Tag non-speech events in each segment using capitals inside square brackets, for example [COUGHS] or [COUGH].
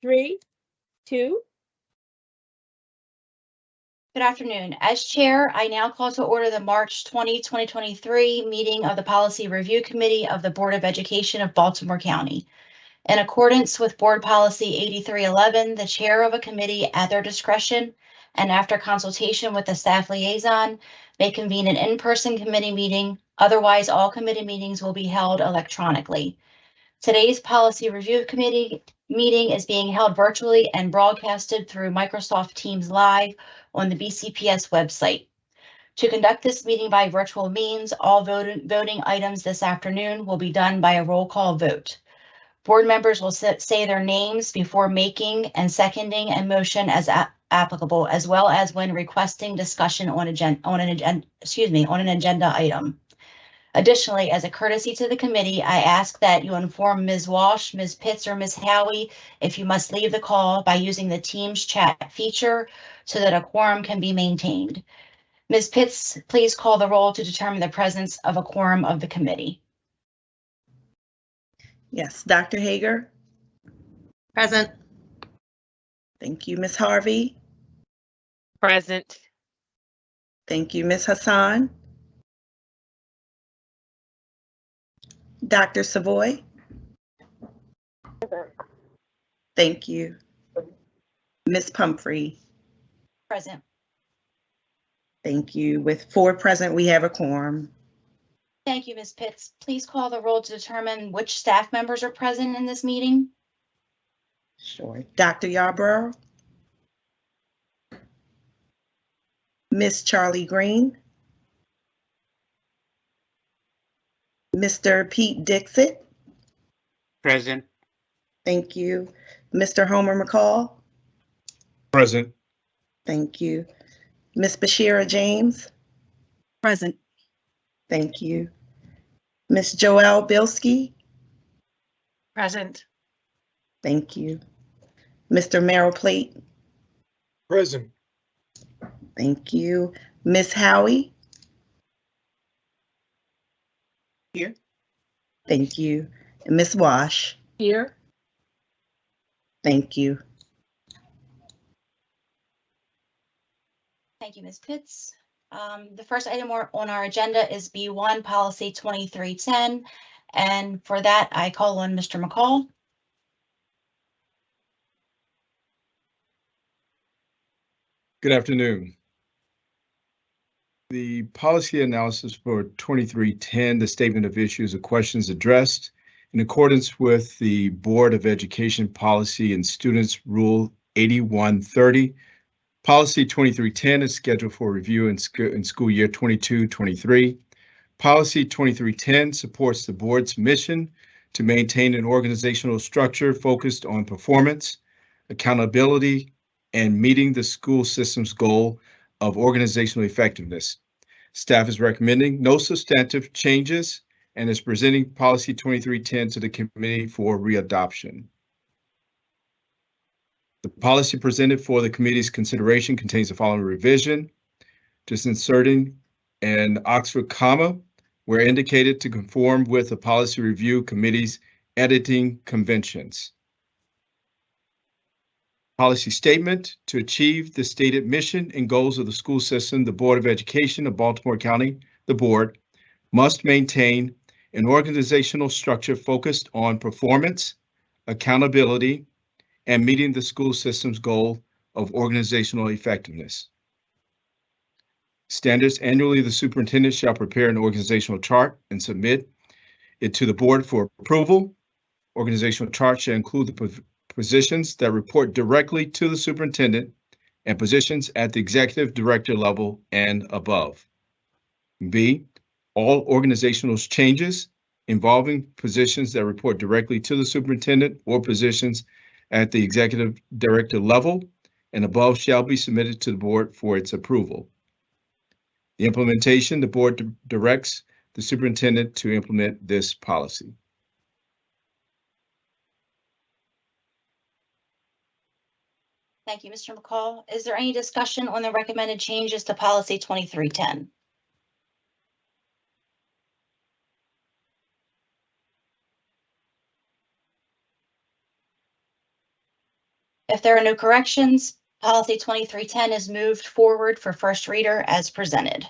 three, two. Good afternoon. As Chair, I now call to order the March 20, 2023 meeting of the Policy Review Committee of the Board of Education of Baltimore County. In accordance with Board Policy 8311, the Chair of a committee at their discretion and after consultation with the staff liaison may convene an in-person committee meeting. Otherwise, all committee meetings will be held electronically. Today's Policy Review Committee meeting is being held virtually and broadcasted through Microsoft Teams Live on the BCPS website. To conduct this meeting by virtual means, all voting, voting items this afternoon will be done by a roll call vote. Board members will sa- say their names before making and seconding a motion as a- applicable, as well as when requesting discussion on agen, on an excuse me, on an agenda item. Additionally, as a courtesy to the committee, I ask that you inform Ms. Walsh, Ms. Pitts, or Ms. Howie if you must leave the call by using the Teams chat feature so that a quorum can be maintained. Ms. Pitts, please call the roll to determine the presence of a quorum of the committee. Yes, Dr. Hager. Present. Thank you, Ms. Harvey. Present. Thank you, Ms. Hassan. Dr. Savoy. Present. Thank you. Ms. Pumphrey. Present. Thank you. With four present, we have a quorum. Thank you, Ms. Pitts. Please call the roll to determine which staff members are present in this meeting. Sure. Dr. Yarborough. Ms. Charlie Green. Mr. Pete Dixit. Present. Thank you. Mr. Homer McCall. Present. Thank you. Ms. Bashira James. Present. Thank you. Ms. Joelle Bilski. Present. Thank you. Mr. Merrill Plate. Present. Thank you. Ms. Howie. Here. Thank you. And Ms. Walsh. Here. Thank you. Thank you, Ms. Pitts. Um, the first item on our agenda is B1, Policy 2310. And for that, I call on Mr. McCall. Good afternoon. The policy analysis for 2310, the statement of issues or questions addressed in accordance with the Board of Education Policy and Students Rule 8130. Policy 2310 is scheduled for review in school, in school year 22-23. Policy 2310 supports the board's mission to maintain an organizational structure focused on performance, accountability, and meeting the school system's goal of organizational effectiveness. Staff is recommending no substantive changes and is presenting policy 2310 to the committee for readoption. The policy presented for the committee's consideration contains the following revision. Just inserting an Oxford comma where indicated to conform with the policy review committee's editing conventions. Policy statement to achieve the stated mission and goals of the school system, the Board of Education of Baltimore County, the board must maintain an organizational structure focused on performance, accountability, and meeting the school system's goal of organizational effectiveness. Standards annually, the superintendent shall prepare an organizational chart and submit it to the board for approval. Organizational chart shall include the positions that report directly to the superintendent and positions at the executive director level and above. B, all organizational changes involving positions that report directly to the superintendent or positions at the executive director level and above shall be submitted to the board for its approval. The implementation, the board directs the superintendent to implement this policy. Thank you, Mr. McCall. Is there any discussion on the recommended changes to policy 2310? If there are no corrections, policy 2310 is moved forward for first reader as presented.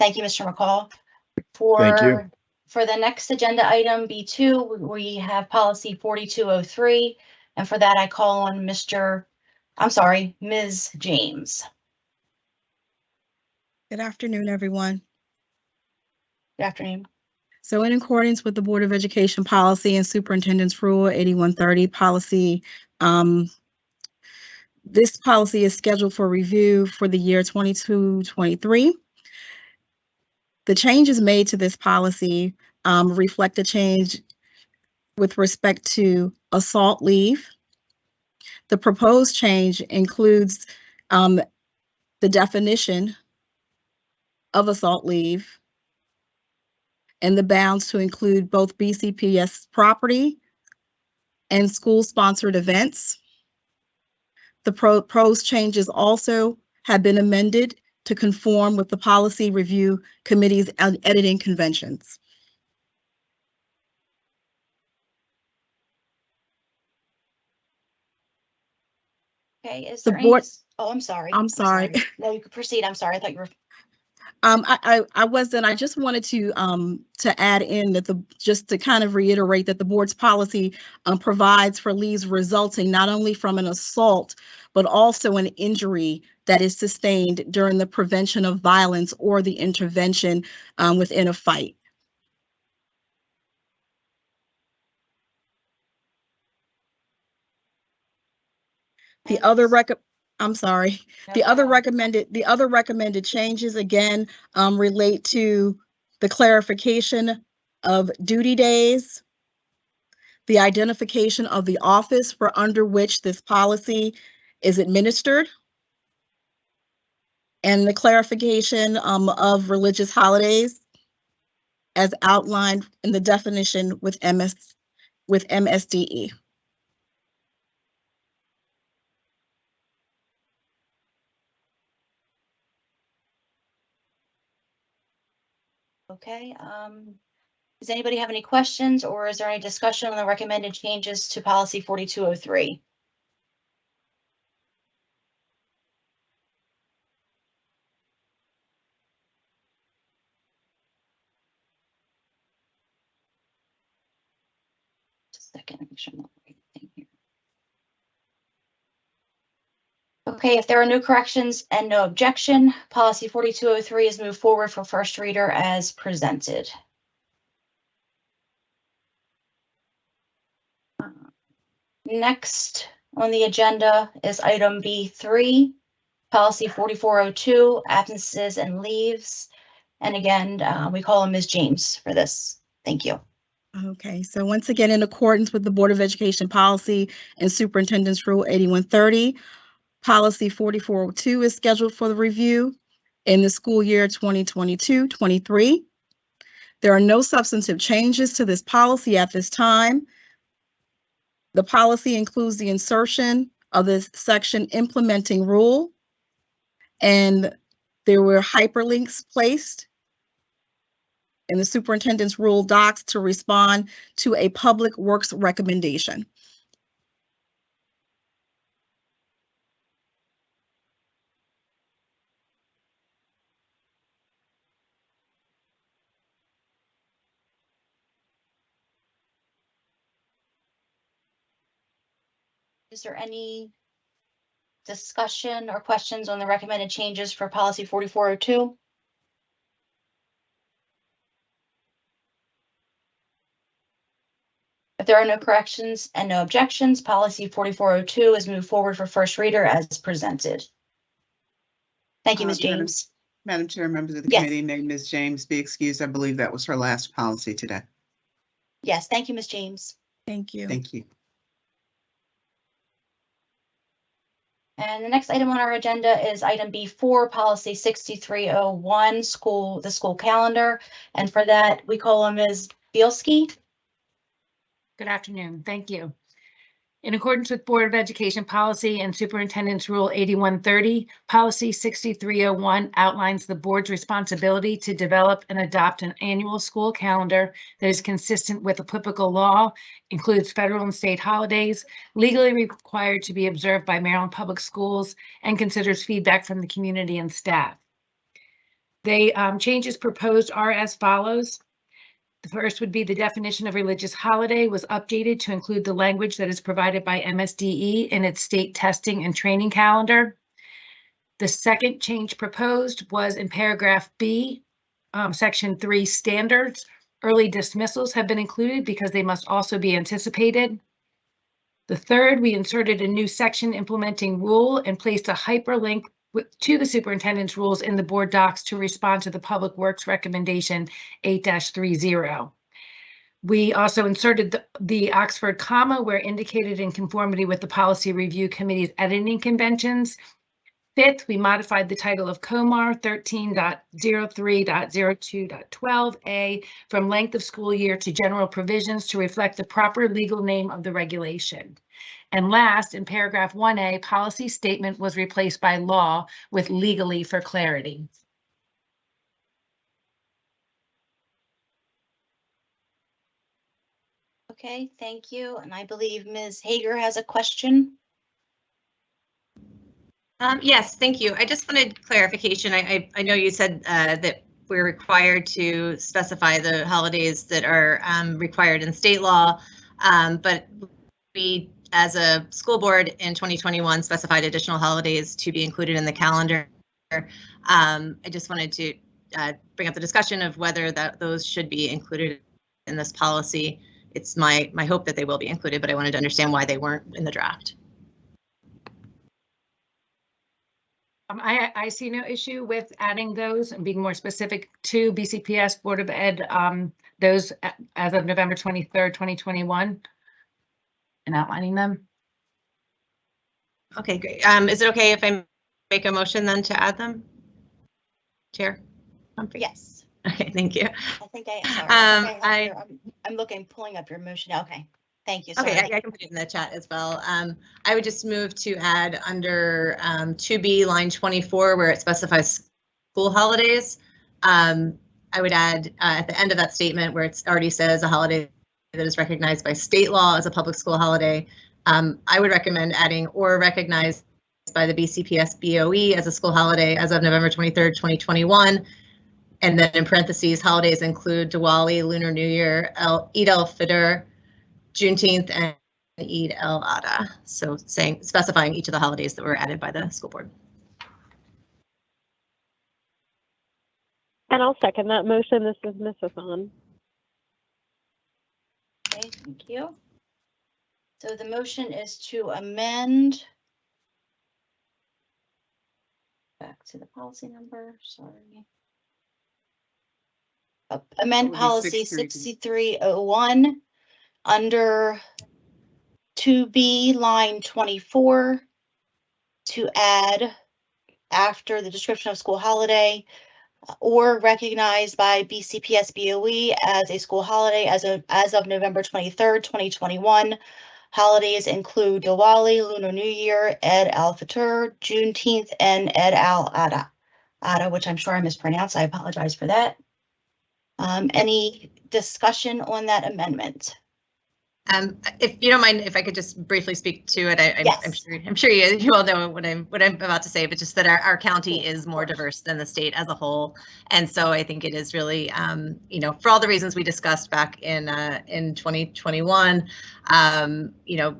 Thank you, Mr. McCall. For, Thank you. For the next agenda item, B2, we have policy 4203. And for that, I call on Mr., I'm sorry, Ms. James. Good afternoon, everyone. Good afternoon. So in accordance with the Board of Education policy and Superintendent's Rule 8130 policy, um, this policy is scheduled for review for the year 22-23. The changes made to this policy um, reflect a change with respect to assault leave. The proposed change includes um, the definition of assault leave and the bounds to include both BCPS property and school-sponsored events. The proposed changes also have been amended to conform with the Policy Review Committee's editing conventions. Okay, is The there any, board- dis- oh, I'm sorry. I'm sorry. No, you could proceed. I'm sorry. I thought you were, Um, I, I, I wasn't, I just wanted to, um, to add in that the, just to kind of reiterate that the board's policy um, provides for leaves resulting not only from an assault, but also an injury that is sustained during the prevention of violence or the intervention um, within a fight. The other rec, I'm sorry. The other recommended, the other recommended changes again um, relate to the clarification of duty days, the identification of the office for under which this policy is administered, and the clarification um, of religious holidays as outlined in the definition with MS, with. MSDE. Okay, um, does anybody have any questions or is there any discussion on the recommended changes to policy 4203? Just a second, make sure I'm not writing anything here. Okay, if there are no corrections and no objection, policy 4203 is moved forward for first reader as presented. Next on the agenda is item B3, policy 4402, absences and leaves. And again, uh, we call on Ms. James for this. Thank you. Okay, so once again, in accordance with the Board of Education policy and Superintendent's Rule 8130, Policy 4402 is scheduled for the review in the school year 2022-23. There are no substantive changes to this policy at this time. The policy includes the insertion of this section implementing rule, and there were hyperlinks placed in the superintendent's rule docs to respond to a public works recommendation. Is there any discussion or questions on the recommended changes for policy 4402? If there are no corrections and no objections, policy 4402 is moved forward for first reader as presented. Thank you, Uh, Ms. Madam- James. Madam Chair, members of the Yes. committee, may Ms. James be excused. I believe that was her last policy today. Yes, thank you, Ms. James. Thank you. Thank you. And the next item on our agenda is item B4, policy 6301, school, the school calendar. And for that, we call on Ms. Bielski. Good afternoon. Thank you. In accordance with Board of Education policy and Superintendent's Rule 8130, Policy 6301 outlines the board's responsibility to develop and adopt an annual school calendar that is consistent with applicable law, includes federal and state holidays, legally required to be observed by Maryland Public Schools, and considers feedback from the community and staff. The um, changes proposed are as follows. The first would be the definition of religious holiday was updated to include the language that is provided by MSDE in its state testing and training calendar. The second change proposed was in paragraph B, um, section three standards. Early dismissals have been included because they must also be anticipated. The third, we inserted a new section implementing rule and placed a hyperlink with- to the superintendent's rules in the board docs to respond to the Public Works recommendation eight 30 We also inserted the, the Oxford comma where indicated in conformity with the Policy Review Committee's editing conventions. Fifth, we modified the title of COMAR 13.03.02.12A from length of school year to general provisions to reflect the proper legal name of the regulation. And last, in paragraph 1A, policy statement was replaced by law with legally for clarity. Okay, thank you. And I believe Ms. Hager has a question. Um, yes, thank you. I just wanted clarification. I, I, I know you said, uh, that we're required to specify the holidays that are, um, required in state law. Um, but we, as a school board in 2021 specified additional holidays to be included in the calendar. Um, I just wanted to, uh, bring up the discussion of whether that those should be included in this policy. It's my, my hope that they will be included, but I wanted to understand why they weren't in the draft. Um, I, I see no issue with adding those and being more specific to BCPS Board of Ed, um, those as of November 23rd, 2021 and outlining them. Okay, great. Um, is it okay if I make a motion then to add them? Chair? Pumphrey? Yes, Okay, thank you. I think I, sorry. Um, think I I'm I'm looking, pulling up your motion. Okay, thank you. Okay, I I can put it in the chat as well. Um, I would just move to add under um, 2B, line 24, where it specifies school holidays. Um, I would add uh, at the end of that statement where it already says a holiday that is recognized by state law as a public school holiday. Um, I would recommend adding or recognized by the BCPS BOE as a school holiday as of November 23rd, 2021. And then in parentheses, holidays include Diwali, Lunar New Year, El, Eid al-Fitr, Juneteenth, and Eid al-Adha. So saying, specifying each of the holidays that were added by the school board. And I'll second that motion. This is Ms. Hassan. Okay, thank you. So the motion is to amend. Back to the policy number, sorry. Uh, Amend policy oh one under two B line twenty-four to add after the description of school holiday or recognized by BCPS BOE as a school holiday as of, as of November twenty-third, twenty twenty-one. Holidays include Diwali, Lunar New Year, Eid al-Fitr, Juneteenth, and Eid al-Adha. Adha, which I'm sure I mispronounced. I apologize for that. Um, any discussion on that amendment? Um, if you don't mind, if I could just briefly speak to it, I, I'm, I'm Yes. sure, I'm sure you, you all know what I'm, what I'm about to say, but just that our, our county is more diverse than the state as a whole. And so I think it is really, um, you know, for all the reasons we discussed back in, uh, in 2021, um, you know,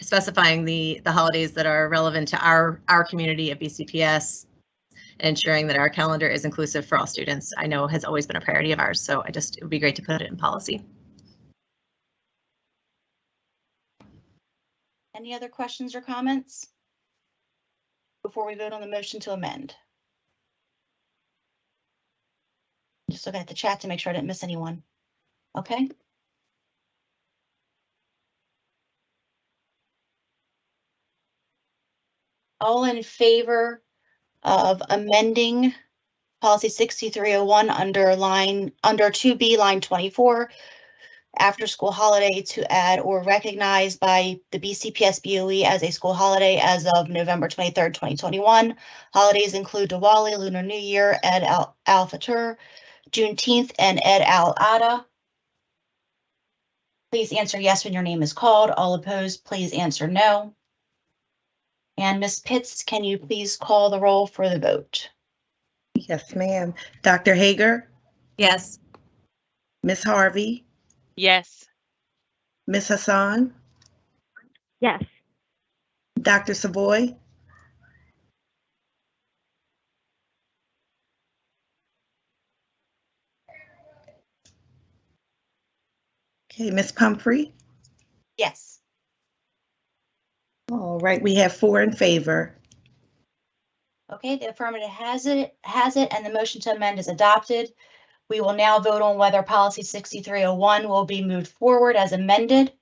specifying the, the holidays that are relevant to our, our community at BCPS and ensuring that our calendar is inclusive for all students, I know has always been a priority of ours. So I just, it would be great to put it in policy. Any other questions or comments? Before we vote on the motion to amend. Just looking at the chat to make sure I didn't miss anyone. Okay. All in favor of amending policy 6301 under line under 2B line 24 after school holiday to add or recognize by the BCPS BOE as a school holiday as of November 23rd, 2021. Holidays include Diwali, Lunar New Year, Ed Al, Al Fitr, Juneteenth, and Ed Al Adha. Please answer yes when your name is called. All opposed, please answer no. And Ms. Pitts, can you please call the roll for the vote? Yes, ma'am. Dr. Hager? Yes. Ms. Harvey? Yes. Ms. Hassan, Yes. Dr. Savoy, okay, Ms. Pumphrey. Yes. All right, we have four in favor. Okay, the affirmative has it, has it, and the motion to amend is adopted. We will now vote on whether policy 6301 will be moved forward as amended.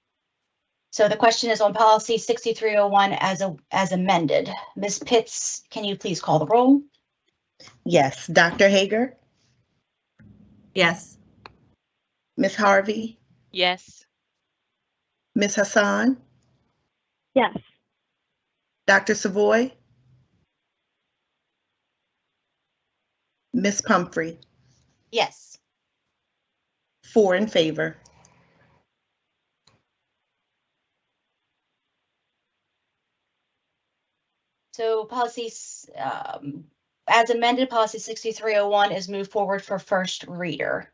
So the question is on policy 6301 as a, as amended. Ms. Pitts, can you please call the roll? Yes, Dr. Hager, Yes. Ms. Harvey, Yes. Ms. Hassan, Yes. Dr. Savoy, Ms. Pumphrey, Yes. four in favor. So policies, um, as amended, policy 6301 is moved forward for first reader.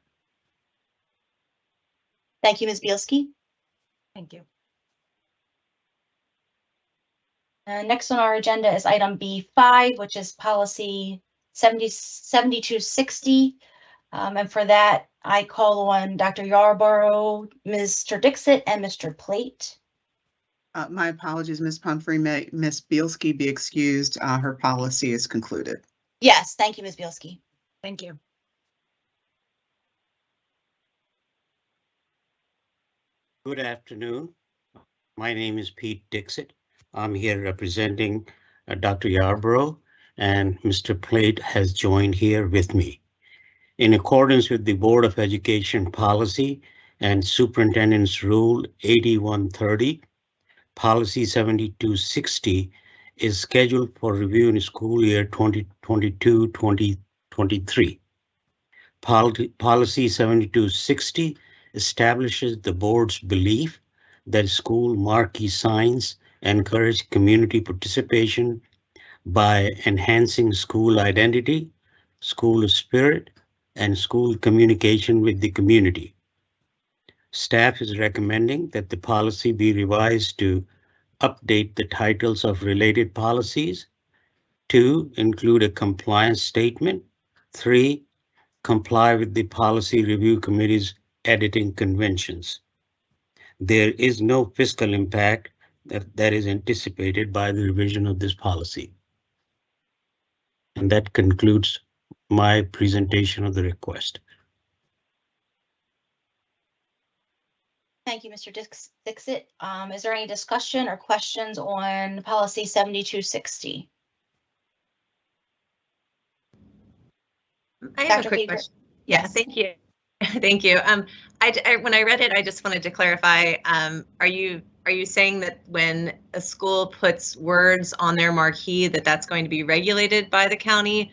Thank you, Ms. Bielski. Thank you. Uh, next on our agenda is item B5, which is policy 70 7260. Um, and for that, I call on Dr. Yarborough, Mr. Dixit, and Mr. Plate. Uh, my apologies, Ms. Pumphrey. May Ms. Bielski be excused? Uh, her policy is concluded. Yes, thank you, Ms. Bielski. Thank you. Good afternoon. My name is Pete Dixit. I'm here representing uh, Dr. Yarborough and Mr. Plate has joined here with me. In accordance with the Board of Education policy and Superintendent's Rule 8130, Policy 7260 is scheduled for review in school year 2022-2023. Policy Policy 7260 establishes the board's belief that school marquee signs encourage community participation by enhancing school identity, school spirit, and school communication with the community. Staff is recommending that the policy be revised to update the titles of related policies. Two, include a compliance statement. Three, comply with the policy review committee's editing conventions. There is no fiscal impact that, that is anticipated by the revision of this policy. And that concludes my presentation of the request. Thank you, Mr. Dix- Dixit. Um, is there any discussion or questions on policy 7260? I have Dr. a quick Hager? question. Yeah, Yes. thank you. [LAUGHS] Thank you. Um, I, j- I- when I read it, I just wanted to clarify, um, are you, are you saying that when a school puts words on their marquee, that that's going to be regulated by the county?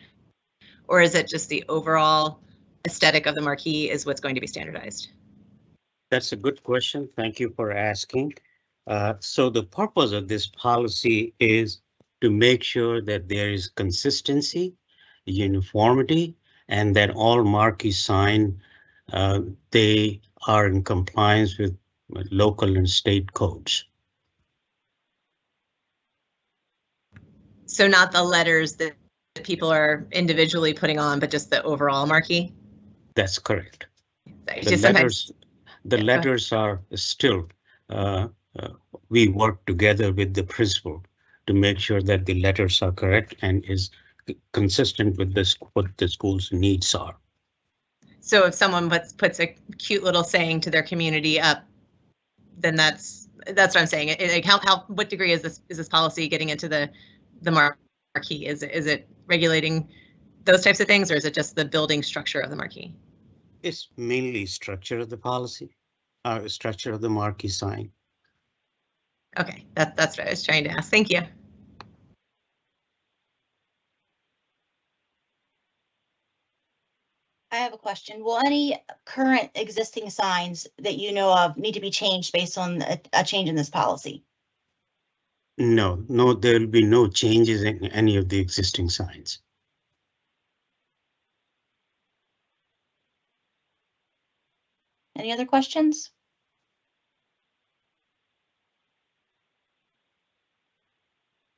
Or is it just the overall aesthetic of the marquee is what's going to be standardized? That's a good question. Thank you for asking. Uh, so the purpose of this policy is to make sure that there is consistency, uniformity, and that all marquee sign, uh, they are in compliance with local and state codes. So not the letters that people are individually putting on, but just the overall marquee? That's correct. The just letters, the Yeah, letters are still, uh, uh, we work together with the principal to make sure that the letters are correct and is consistent with this, what the school's needs are. So if someone puts, puts a cute little saying to their community up, then that's, that's what I'm saying. It- Like how, how, what degree is this, is this policy getting into the, the marquee? Is it, is it regulating those types of things, or is it just the building structure of the marquee? It's mainly structure of the policy. uh, structure of the marquee sign. Okay, that, that's what I was trying to ask. Thank you. I have a question. Will any current existing signs that you know of need to be changed based on a, a change in this policy? No, no, there will be no changes in any of the existing signs. Any other questions?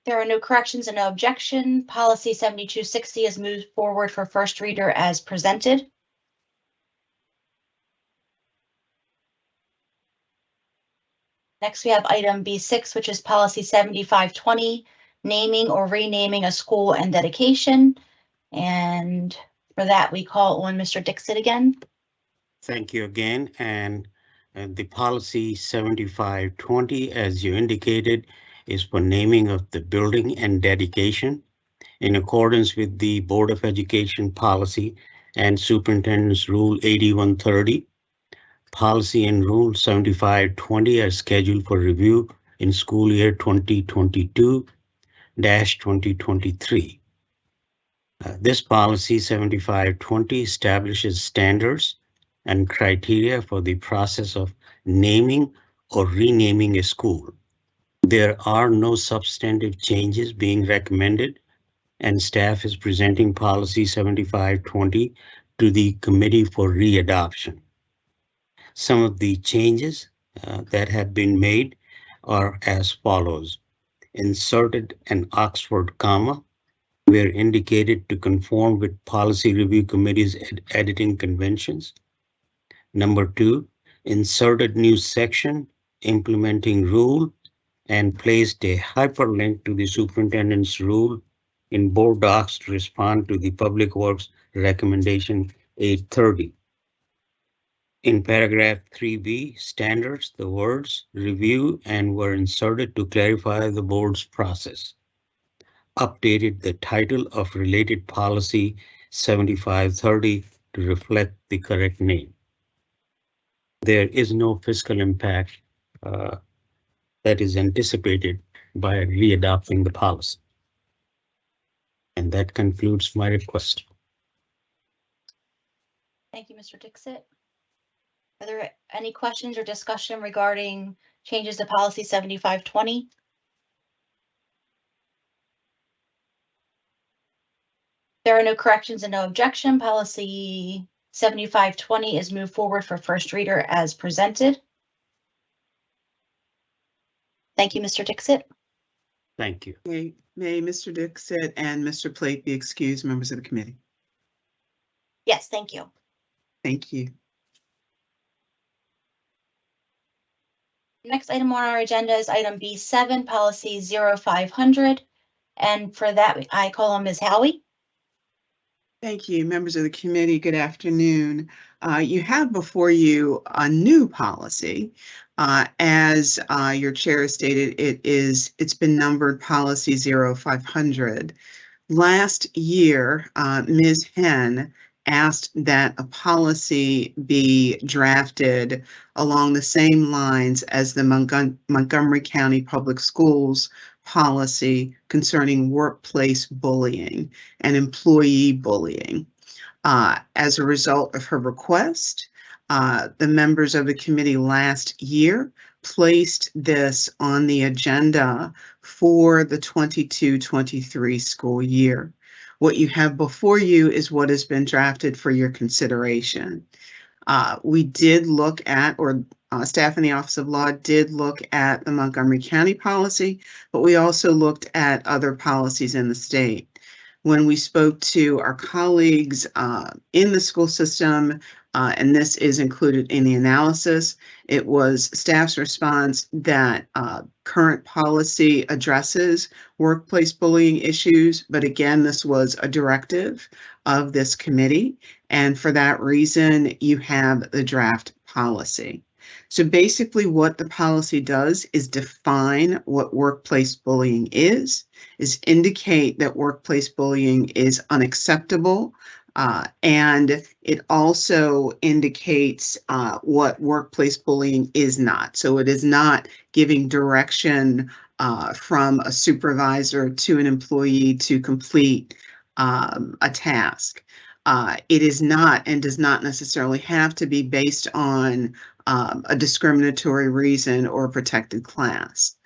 There are no corrections and no objection. Policy 7260 is moved forward for first reader as presented. Next, we have item B6, which is policy 7520, naming or renaming a school and dedication. And for that, we call on Mr. Dixit again. Thank you again, and, and the policy seventy-five twenty, as you indicated, is for naming of the building and dedication in accordance with the Board of Education policy and Superintendent's Rule eighty-one thirty. Policy and Rule seventy-five twenty are scheduled for review in school year twenty twenty-two twenty twenty-three. Uh, This policy seventy-five twenty establishes standards and criteria for the process of naming or renaming a school. There are no substantive changes being recommended, and staff is presenting policy 7520 to the committee for readoption. Some of the changes uh, that have been made are as follows. Inserted an Oxford comma where indicated to conform with policy review committee's ed- editing conventions. Number two, inserted new section implementing rule and placed a hyperlink to the superintendent's rule in board docs to respond to the Public Works recommendation 830. In paragraph 3B, standards, the words review and were inserted to clarify the board's process. Updated the title of related policy 7530 to reflect the correct name there is no fiscal impact uh, that is anticipated by readopting the policy. And that concludes my request. Thank you, Mr. Dixit. Are there any questions or discussion regarding changes to policy 7520? There are no corrections and no objection. Policy 7520 is moved forward for first reader as presented. Thank you, Mr. Dixit. Thank you. May, may Mr. Dixit and Mr. Plate be excused, members of the committee? Yes, thank you. Thank you. Next item on our agenda is item B7, policy 0500. And for that, I call on Ms. Howie. Thank you, members of the committee. Good afternoon. Uh, You have before you a new policy. Uh, As uh, your chair stated, it is, it's been numbered policy 0500. Last year, uh, Ms. Henn asked that a policy be drafted along the same lines as the Montgomery County Public Schools policy concerning workplace bullying and employee bullying. Uh, As a result of her request, uh, the members of the committee last year placed this on the agenda for the 22-23 school year. What you have before you is what has been drafted for your consideration. Uh, We did look at, or uh, staff in the Office of Law did look at the Montgomery County policy, but we also looked at other policies in the state. When we spoke to our colleagues uh, in the school system, uh, and this is included in the analysis, it was staff's response that uh, current policy addresses workplace bullying issues, but again, this was a directive of this committee, and for that reason, you have the draft policy. So basically what the policy does is define what workplace bullying is, is indicate that workplace bullying is unacceptable Uh, and it also indicates uh, what workplace bullying is not. So it is not giving direction uh, from a supervisor to an employee to complete um, a task. Uh, it is not and does not necessarily have to be based on um, a discriminatory reason or a protected class.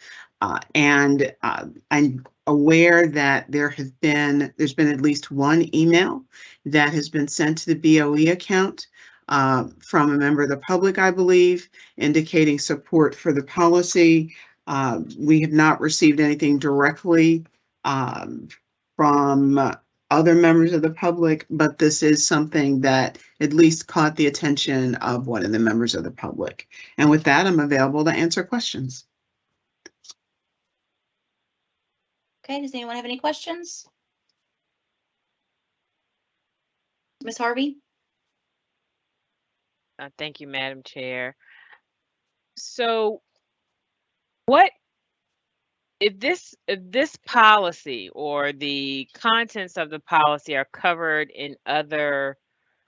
Uh, and uh, I'm aware that there has been, there's been at least one email that has been sent to the BOE account uh, from a member of the public, I believe, indicating support for the policy. Uh, we have not received anything directly um, from other members of the public, but this is something that at least caught the attention of one of the members of the public. And with that, I'm available to answer questions. Okay, does anyone have any questions? Ms. Harvey? Uh, Thank you, Madam Chair. So what, if this, if this policy or the contents of the policy are covered in other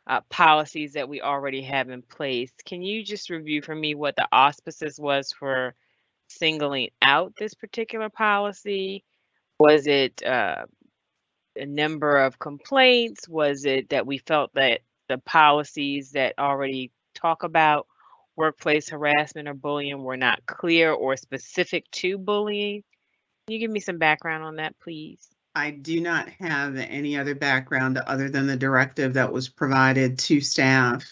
uh, policies that we already have in place, can you just review for me what the auspices was for singling out this particular policy? Was it uh, a number of complaints? Was it that we felt that the policies that already talk about workplace harassment or bullying were not clear or specific to bullying? Can you give me some background on that, please? I do not have any other background other than the directive that was provided to staff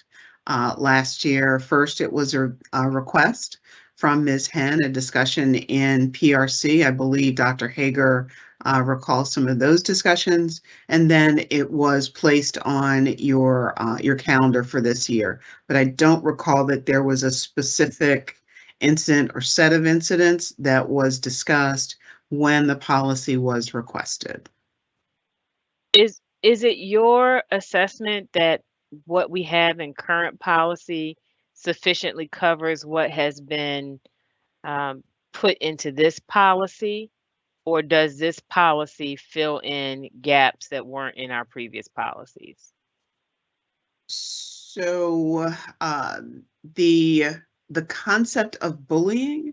uh, last year. First, it was a, a request from Ms. Henn, a discussion in PRC. I believe Dr. Hager uh, recalls some of those discussions. And then it was placed on your, uh, your calendar for this year. But I don't recall that there was a specific incident or set of incidents that was discussed when the policy was requested. Is is it your assessment that what we have in current policy sufficiently covers what has been um, put into this policy? Or does this policy fill in gaps that weren't in our previous policies? So uh, the the concept of bullying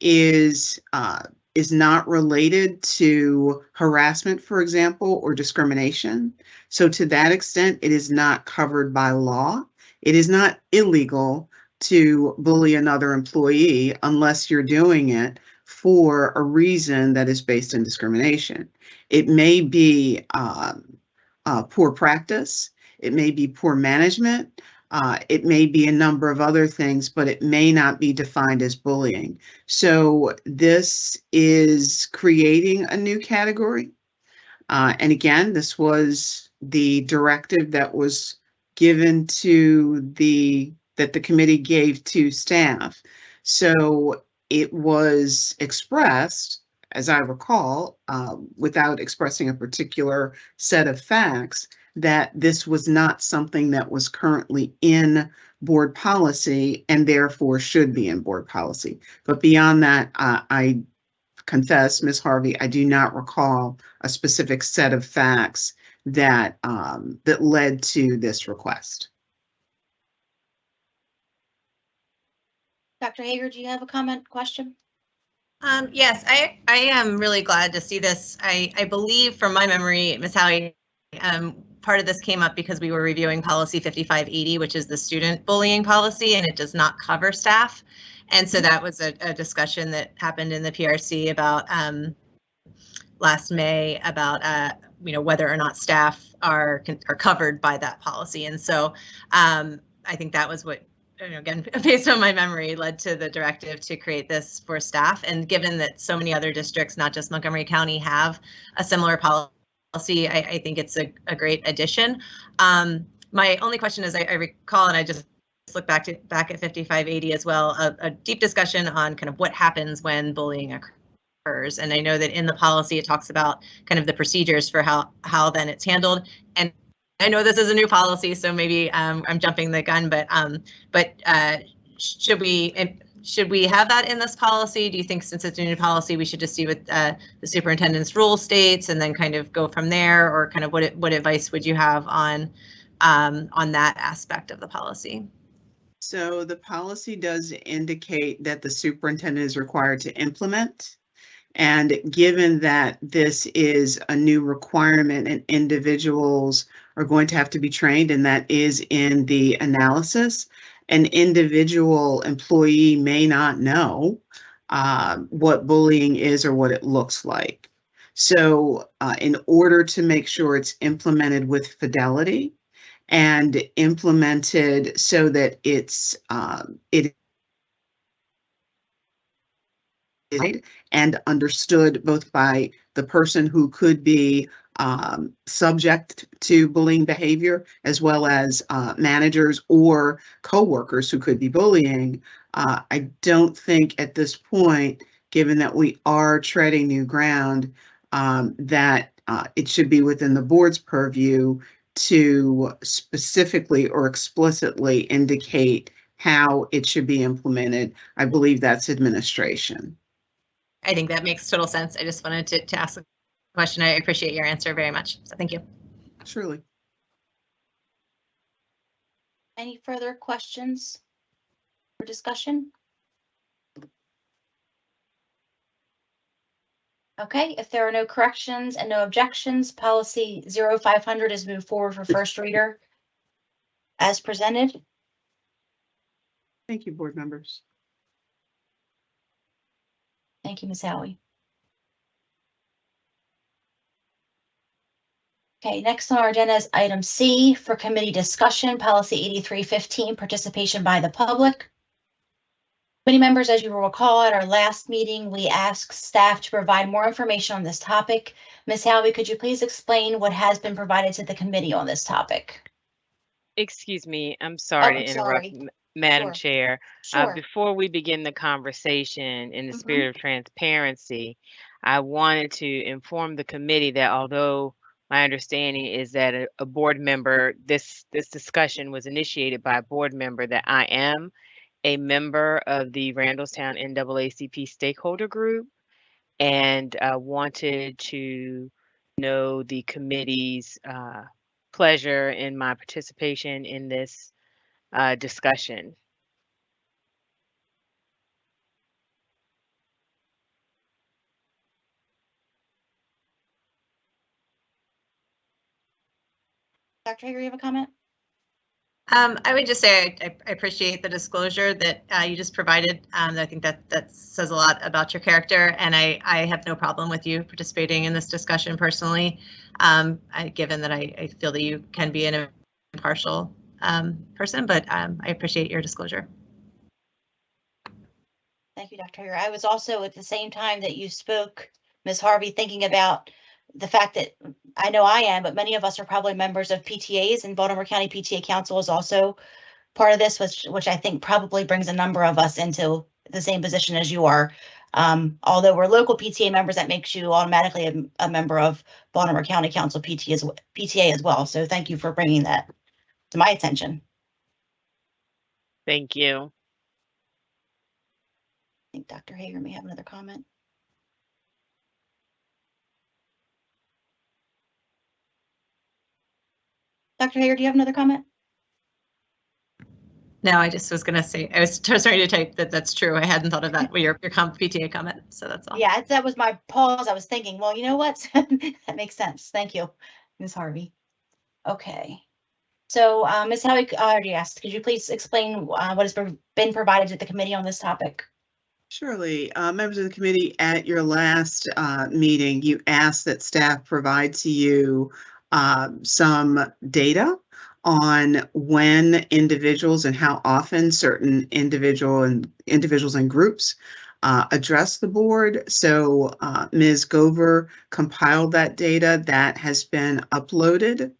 is uh, is not related to harassment, for example, or discrimination. So to that extent, it is not covered by law. It is not illegal to bully another employee unless you're doing it for a reason that is based in discrimination. It may be um, uh, poor practice. It may be poor management. Uh, it may be a number of other things, but it may not be defined as bullying. So this is creating a new category. Uh, and again, this was the directive that was given to the, that the committee gave to staff. So it was expressed, as I recall, uh, without expressing a particular set of facts, that this was not something that was currently in board policy and therefore should be in board policy. But beyond that, uh, I confess, Ms. Harvey, I do not recall a specific set of facts that um, that led to this request. Dr. Hager, do you have a comment, question? Um, yes, I, I am really glad to see this. I, I believe from my memory, Ms. Howie, um, part of this came up because we were reviewing policy 5580, which is the student bullying policy, and it does not cover staff. And so that was a, a discussion that happened in the PRC about um, last May about uh, you know whether or not staff are are covered by that policy. And so um, I think that was what you know, again, [LAUGHS] based on my memory, led to the directive to create this for staff. And given that so many other districts, not just Montgomery County, have a similar policy, I, I think it's a, a great addition. Um, my only question is, I, I, recall, and I just look back to back at 5580 as well, a, a deep discussion on kind of what happens when bullying occurs. And I know that in the policy, it talks about kind of the procedures for how how then it's handled. And I know this is a new policy, so maybe um, I'm jumping the gun, but um, but uh, should we should we have that in this policy? Do you think since it's a new policy, we should just see what uh, the superintendent's rule states and then kind of go from there? Or kind of what, what advice would you have on, um, on that aspect of the policy? So the policy does indicate that the superintendent is required to implement. And given that this is a new requirement and individuals are going to have to be trained, and that is in the analysis, an individual employee may not know uh, what bullying is or what it looks like. So uh, in order to make sure it's implemented with fidelity, and implemented so that it's um, it and understood both by the person who could be um, subject to bullying behavior as well as uh, managers or coworkers who could be bullying. Uh, I don't think at this point, given that we are treading new ground, um, that uh, it should be within the board's purview to specifically or explicitly indicate how it should be implemented. I believe that's administration. I think that makes total sense. I just wanted to, to ask the question. I appreciate your answer very much. So thank you. Surely. Any further questions or discussion? Okay, if there are no corrections and no objections, policy 0500 is moved forward for first reader as presented. Thank you, board members. Thank you, Ms. Howie. Okay, next on our agenda is item C for committee discussion, policy 8315, participation by the public. Committee members, as you will recall, at our last meeting, we asked staff to provide more information on this topic. Ms. Howie, could you please explain what has been provided to the committee on this topic? Excuse me, I'm oh, sorry Oh, to interrupt, sorry. M- Madam Sure. Chair. Uh, Sure. Before we begin the conversation, in the Mhm. spirit of transparency, I wanted to inform the committee that although my understanding is that a, a board member, this, this discussion was initiated by a board member, that I am a member of the Randallstown NAACP stakeholder group and uh, wanted to know the committee's uh, pleasure in my participation in this uh, discussion. Dr. Hager, you have a comment? Um, I would just say I, I appreciate the disclosure that uh, you just provided. Um, I think that that says a lot about your character, and I, I have no problem with you participating in this discussion personally, um, I, given that I, I feel that you can be an impartial um, person, but um, I appreciate your disclosure. Thank you, Dr. Hager. I was also at the same time that you spoke, Ms. Harvey, thinking about the fact that I know I am, but many of us are probably members of PTAs and Baltimore County PTA Council is also part of this, which, which I think probably brings a number of us into the same position as you are. Um, although we're local PTA members, that makes you automatically a, a member of Baltimore County Council PT as, PTA as well. So thank you for bringing that to my attention. Thank you. I think Dr. Hager may have another comment. Dr. Hager, do you have another comment? No, I just was gonna say, I was starting to type that that's true. I hadn't thought of that, with your, your com- PTA comment, so that's all. Yeah, that was my pause. I was thinking, well, you know what? [LAUGHS] That makes sense. Thank you, Ms. Harvey. Okay. So, uh, Ms. Howie, asked, could you please explain uh, what has been- been provided to the committee on this topic? Surely, uh, members of the committee, at your last uh, meeting, you asked that staff provide to you uh, some data on when individuals and how often certain individual and individuals and groups uh, address the board. So uh, Ms. Gover compiled that data that has been uploaded.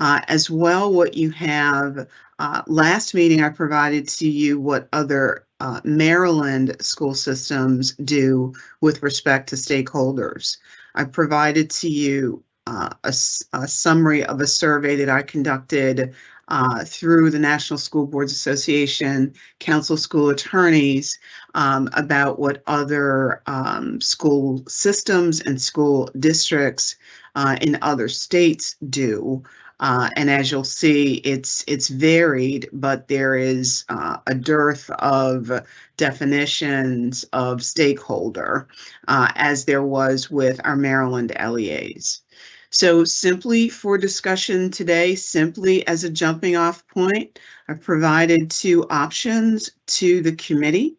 Uh, as well, what you have, uh, last meeting I provided to you what other uh, Maryland school systems do with respect to stakeholders. I provided to you uh, a, a summary of a survey that I conducted uh, through the National School Boards Association, Council School Attorneys, um, about what other um, school systems and school districts uh, in other states do. Uh, and as you'll see, it's it's varied, but there is uh, a dearth of definitions of stakeholder, uh, as there was with our Maryland LEAs. So simply for discussion today, simply as a jumping off point, I've provided two options to the committee.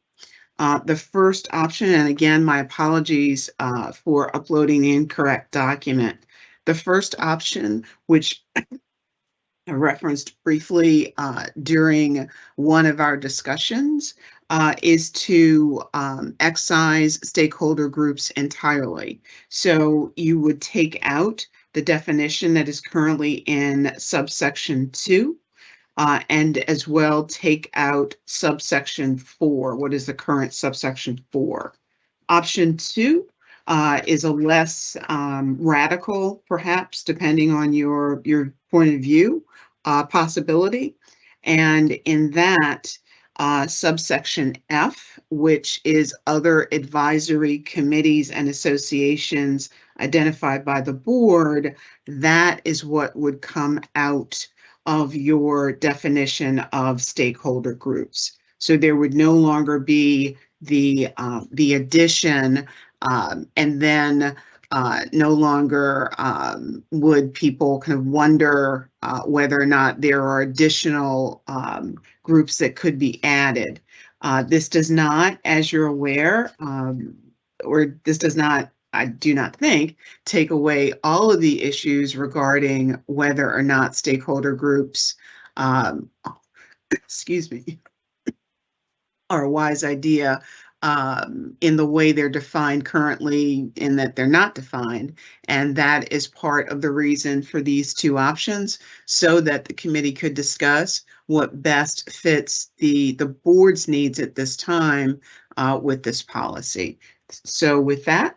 Uh, the first option, and again, my apologies uh, for uploading the incorrect document. The first option, which I referenced briefly uh, during one of our discussions, uh, is to um, excise stakeholder groups entirely. So you would take out the definition that is currently in subsection two, uh, and as well take out subsection four. What is the current subsection four? Option two uh, is a less um, radical, perhaps, depending on your, your point of view, uh, possibility. And in that, uh, subsection F, which is other advisory committees and associations identified by the board, that is what would come out of your definition of stakeholder groups. So there would no longer be the uh, the addition um, and then uh, no longer um, would people kind of wonder uh, whether or not there are additional um, groups that could be added. Uh, this does not, as you're aware, um, or this does not, I do not think, take away all of the issues regarding whether or not stakeholder groups, um, [COUGHS] excuse me, [COUGHS] are a wise idea um, in the way they're defined currently in that they're not defined. And that is part of the reason for these two options so that the committee could discuss what best fits the, the board's needs at this time uh, with this policy. So with that,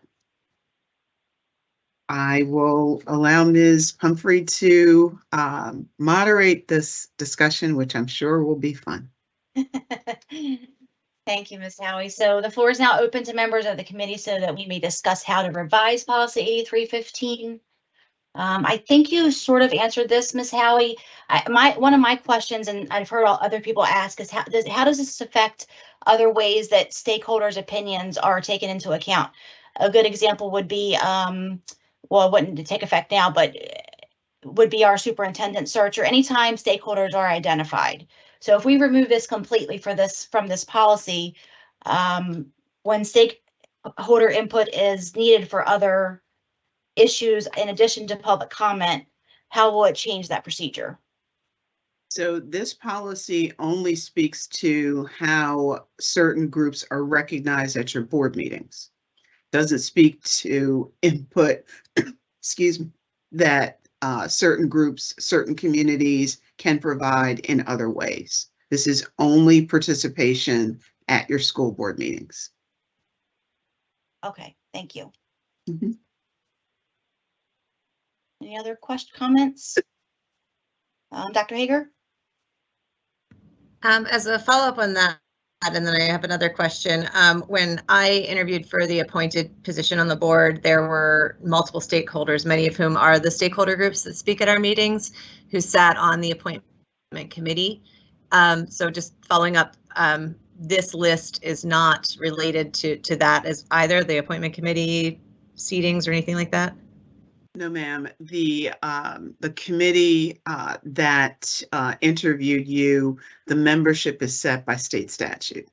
I will allow Ms. Pumphrey to um, moderate this discussion, which I'm sure will be fun. [LAUGHS] Thank you, Ms. Howie. So the floor is now open to members of the committee so that we may discuss how to revise policy 8315. Um, I think you sort of answered this, Ms. Howie. I, my, one of my questions, and I've heard all other people ask, is how does, how does this affect other ways that stakeholders' opinions are taken into account? A good example would be, um, well, it wouldn't take effect now, but would be our superintendent search or anytime stakeholders are identified. So if we remove this completely for this, from this policy, um, when stakeholder input is needed for other issues in addition to public comment, how will it change that procedure? So this policy only speaks to how certain groups are recognized at your board meetings. Doesn't speak to input, [CLEARS THROAT] excuse me, that uh, certain groups, certain communities can provide in other ways. This is only participation at your school board meetings. Okay, thank you. Mhm. Any other question, comments? Um, Dr. Hager? Um, as a follow-up on that, and then I have another question. Um, when I interviewed for the appointed position on the board, there were multiple stakeholders, many of whom are the stakeholder groups that speak at our meetings, who sat on the appointment committee. Um, so just following up, um, this list is not related to to that as either the appointment committee seatings or anything like that. No, ma'am. The um, the committee uh, that uh, interviewed you, the membership is set by state statute.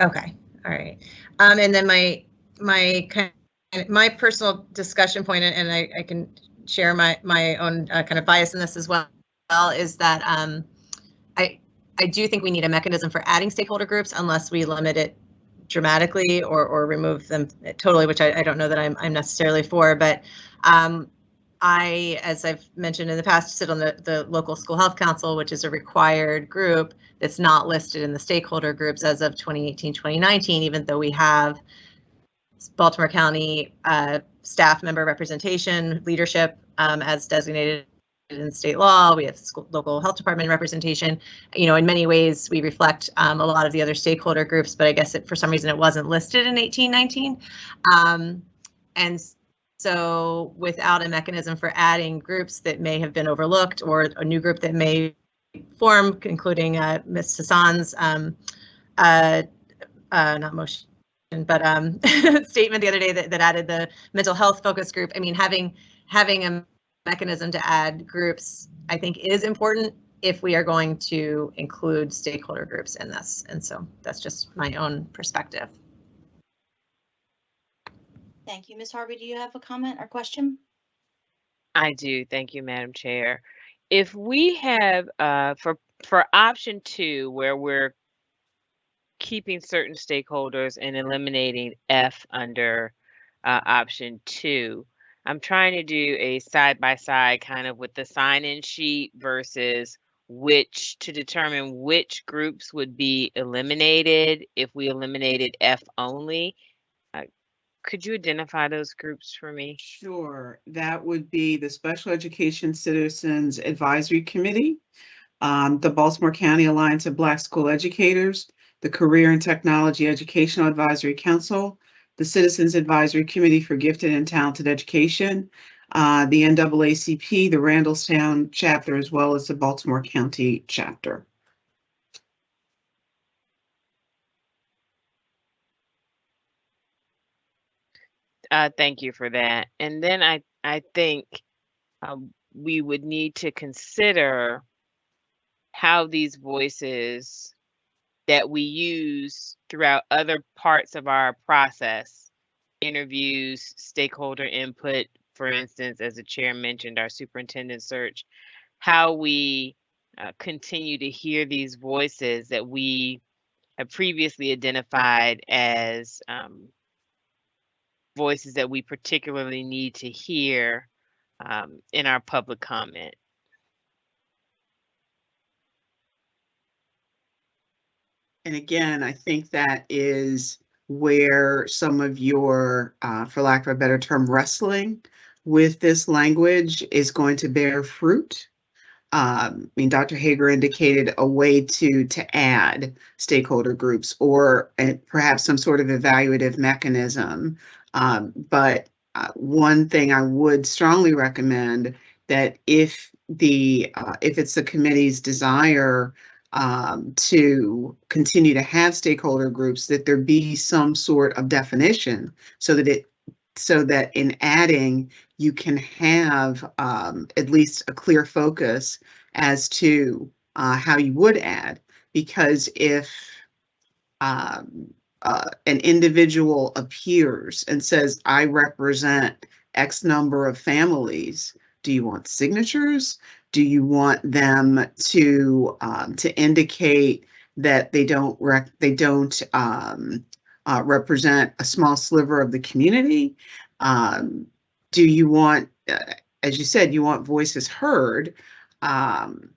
Okay, all right. Um, and then my my kind my personal discussion point, and I, I can share my my own uh, kind of bias in this as well, is that um, I I do think we need a mechanism for adding stakeholder groups unless we limit it dramatically or or remove them totally, which I, I don't know that I'm I'm necessarily for, but um, I, as I've mentioned in the past, sit on the, the local school health council, which is a required group that's not listed in the stakeholder groups as of 2018, 2019, even though we have Baltimore County uh, staff member representation, leadership um, as designated in state law, we have school, local health department representation. You know, in many ways, we reflect um, a lot of the other stakeholder groups, but I guess it, for some reason it wasn't listed in 1819. Um, and so without a mechanism for adding groups that may have been overlooked or a new group that may form, including uh, Ms. Hassan's um, uh, uh, not motion, but um, [LAUGHS] statement the other day that, that added the mental health focus group. I mean, having having a mechanism to add groups, I think is important if we are going to include stakeholder groups in this. And so that's just my own perspective. Thank you. Ms. Harvey, do you have a comment or question? I do. Thank you, Madam Chair. If we have, uh, for, for option two, where we're keeping certain stakeholders and eliminating F under uh, option two, I'm trying to do a side by side kind of with the sign in sheet versus which to determine which groups would be eliminated if we eliminated F only. Uh, could you identify those groups for me? Sure, that would be the Special Education Citizens Advisory Committee, um, the Baltimore County Alliance of Black School Educators, the Career and Technology Educational Advisory Council, the Citizens Advisory Committee for Gifted and Talented Education, uh, the NAACP, the Randallstown chapter, as well as the Baltimore County chapter. Uh, thank you for that. And then I, I think um, we would need to consider how these voices that we use throughout other parts of our process, interviews, stakeholder input, for instance, as the chair mentioned, our superintendent search, how we uh, continue to hear these voices that we have previously identified as um, voices that we particularly need to hear um, in our public comment. And again, I think that is where some of your, uh, for lack of a better term, wrestling with this language is going to bear fruit. Um, I mean, Dr. Hager indicated a way to to add stakeholder groups or uh, perhaps some sort of evaluative mechanism. Um, but uh, one thing I would strongly recommend that if the uh, if it's the committee's desire um, to continue to have stakeholder groups, that there be some sort of definition so that it so that in adding you can have um, at least a clear focus as to uh, how you would add. Because if um, uh, an individual appears and says, I represent X number of families, do you want signatures? Do you want them to um, to indicate that they don't they don't um, uh, represent a small sliver of the community? Um, do you want, uh, as you said, you want voices heard? Um,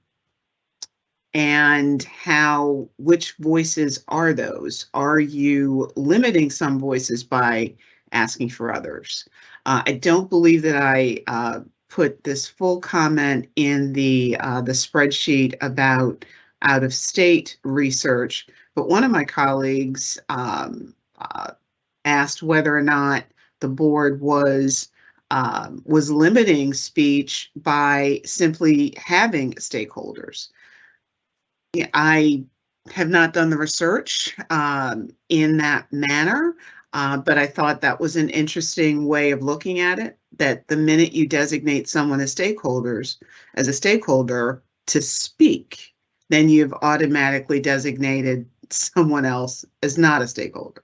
and how, which voices are those? Are you limiting some voices by asking for others? Uh, I don't believe that I uh, put this full comment in the uh, the spreadsheet about out of state research, but one of my colleagues um, uh, asked whether or not the board was um, was limiting speech by simply having stakeholders. I have not done the research um, in that manner, uh, but I thought that was an interesting way of looking at it. That the minute you designate someone as stakeholders, as a stakeholder to speak, then you've automatically designated [LAUGHS] someone else as not a stakeholder.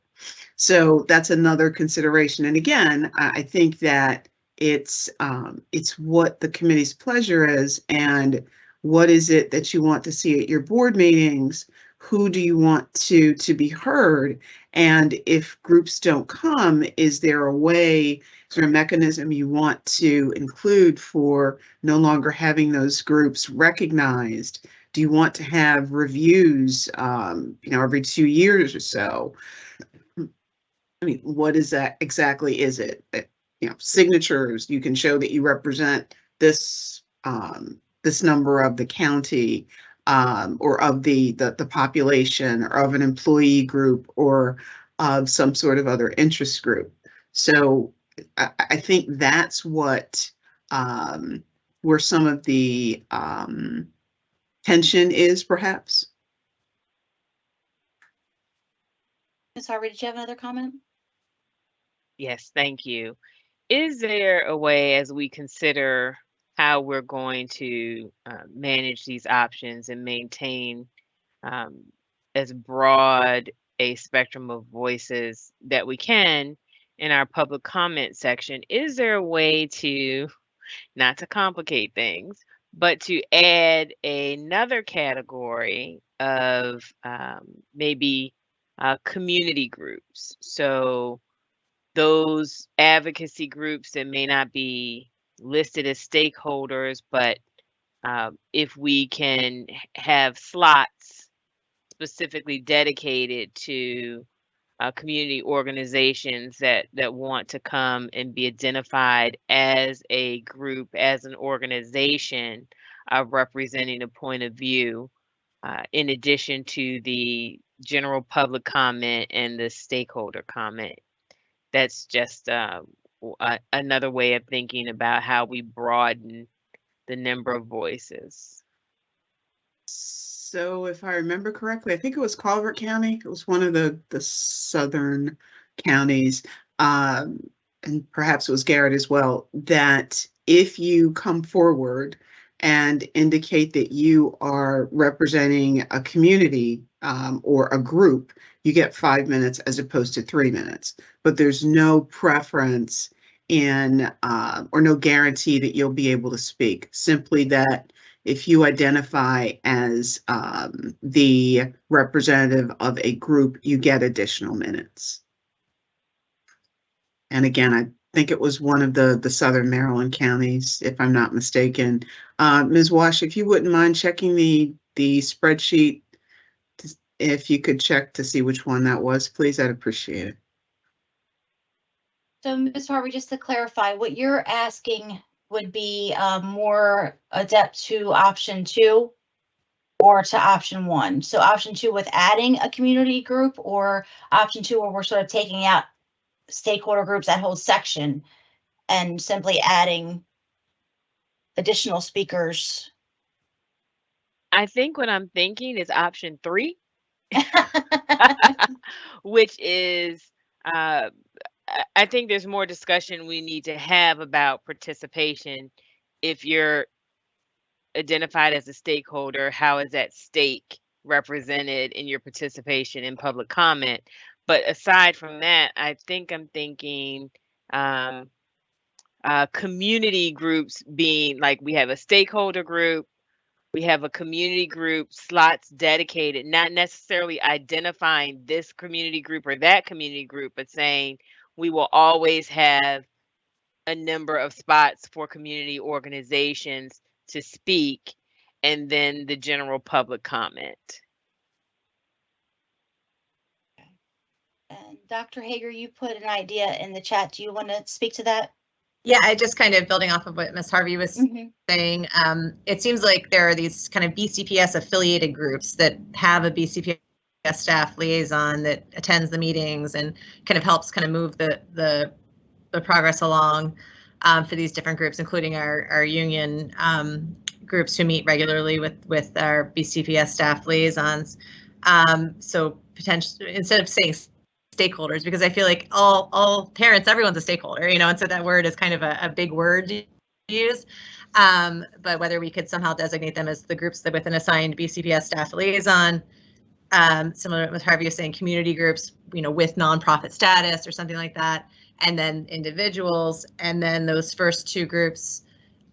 So that's another consideration. And again, I think that it's um, it's what the committee's pleasure is and what is it that you want to see at your board meetings? Who do you want to to be heard? And if groups don't come, is there a way, there a mechanism you want to include for no longer having those groups recognized? Do you want to have reviews, um, you know, every two years or so? I mean, what is that exactly? Is it, uh, you know, signatures? You can show that you represent this um, this number of the county um, or of the, the, the population or of an employee group or of some sort of other interest group. So I, I think that's what, um, where some of the, um, tension is perhaps. Ms. Harvey, did you have another comment? Yes, thank you. Is there a way as we consider how we're going to uh, manage these options and maintain um, as broad a spectrum of voices that we can in our public comment section? Is there a way to, not to complicate things, but to add another category of um, maybe uh, community groups? So those advocacy groups that may not be listed as stakeholders, but um, if we can have slots specifically dedicated to uh, community organizations that that want to come and be identified as a group, as an organization, uh, representing a point of view, uh, in addition to the general public comment and the stakeholder comment that's just another way of thinking about how we broaden the number of voices. So if I remember correctly, I think it was Calvert County. It was one of the, the southern counties. Um, and perhaps it was Garrett as well, that if you come forward and indicate that you are representing a community um, or a group, you get five minutes as opposed to three minutes. But there's no preference in, uh, or no guarantee that you'll be able to speak. Simply that if you identify as um, the representative of a group, you get additional minutes. And again, I think it was one of the, the southern Maryland counties, if I'm not mistaken. Uh, Ms. Walsh, if you wouldn't mind checking the, the spreadsheet, to- if you could check to see which one that was, please, I'd appreciate it. So, Ms. Harvey, just to clarify, what you're asking would be uh, more adept to option two or to option one? So option two with adding a community group or option two where we're sort of taking out stakeholder groups, that whole section and simply adding additional speakers? I think what I'm thinking is option three, [LAUGHS] [LAUGHS] which is uh, I- I think there's more discussion we need to have about participation. If you're identified as a stakeholder, how is that stake represented in your participation in public comment? But aside from that, I think I'm thinking um, uh, community groups being like we have a stakeholder group, we have a community group slots dedicated, not necessarily identifying this community group or that community group, but saying we will always have a number of spots for community organizations to speak and then the general public comment. And Dr. Hager, you put an idea in the chat. Do you want to speak to that? Yeah, I just kind of building off of what Ms. Harvey was Mhm. saying, um, it seems like there are these kind of BCPS affiliated groups that have a BCPS staff liaison that attends the meetings and kind of helps kind of move the the, the progress along um, for these different groups, including our our union um, groups who meet regularly with with our BCPS staff liaisons. Um, so potentially instead of saying stakeholders because I feel like all all parents, everyone's a stakeholder, you know, and so that word is kind of a, a big word to use. Um, but whether we could somehow designate them as the groups that with an assigned BCPS staff liaison, um, similar with Harvey was saying, community groups, you know, with nonprofit status or something like that, and then individuals, and then those first two groups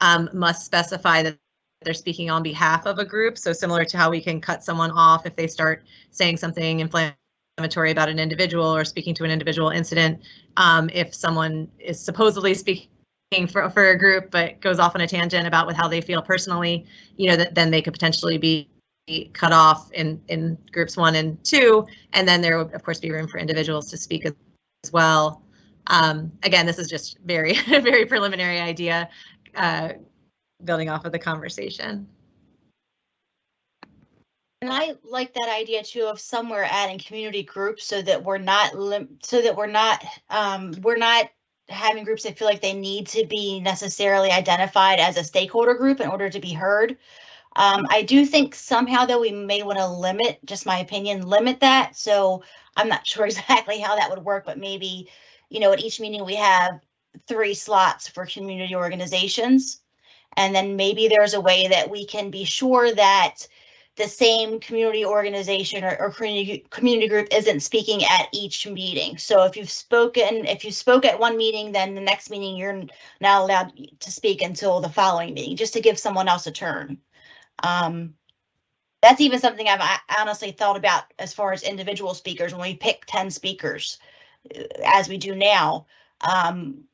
um, must specify that they're speaking on behalf of a group. So similar to how we can cut someone off if they start saying something inflammatory about an individual or speaking to an individual incident. Um, if someone is supposedly speaking for, for a group but goes off on a tangent about with how they feel personally, you know, that then they could potentially be cut off in, in groups one and two. And then there would, of course, be room for individuals to speak as, as well. Um, again, this is just very, [LAUGHS] very preliminary idea. Uh, building off of the conversation. And I like that idea too of somewhere adding community groups so that we're not lim- so that we're not um we're not having groups that feel like they need to be necessarily identified as a stakeholder group in order to be heard. Um, I do think somehow though we may want to limit, just my opinion, limit that. So I'm not [LAUGHS] sure exactly how that would work, but maybe, you know, at each meeting we have three slots for community organizations. And then maybe there's a way that we can be sure that the same community organization or, or community, community group isn't speaking at each meeting. So if you've spoken, if you spoke at one meeting, then the next meeting you're not allowed to speak until the following meeting, just to give someone else a turn. Um, that's even something I've honestly thought about as far as individual speakers, when we pick ten speakers, uh, as we do now. Um,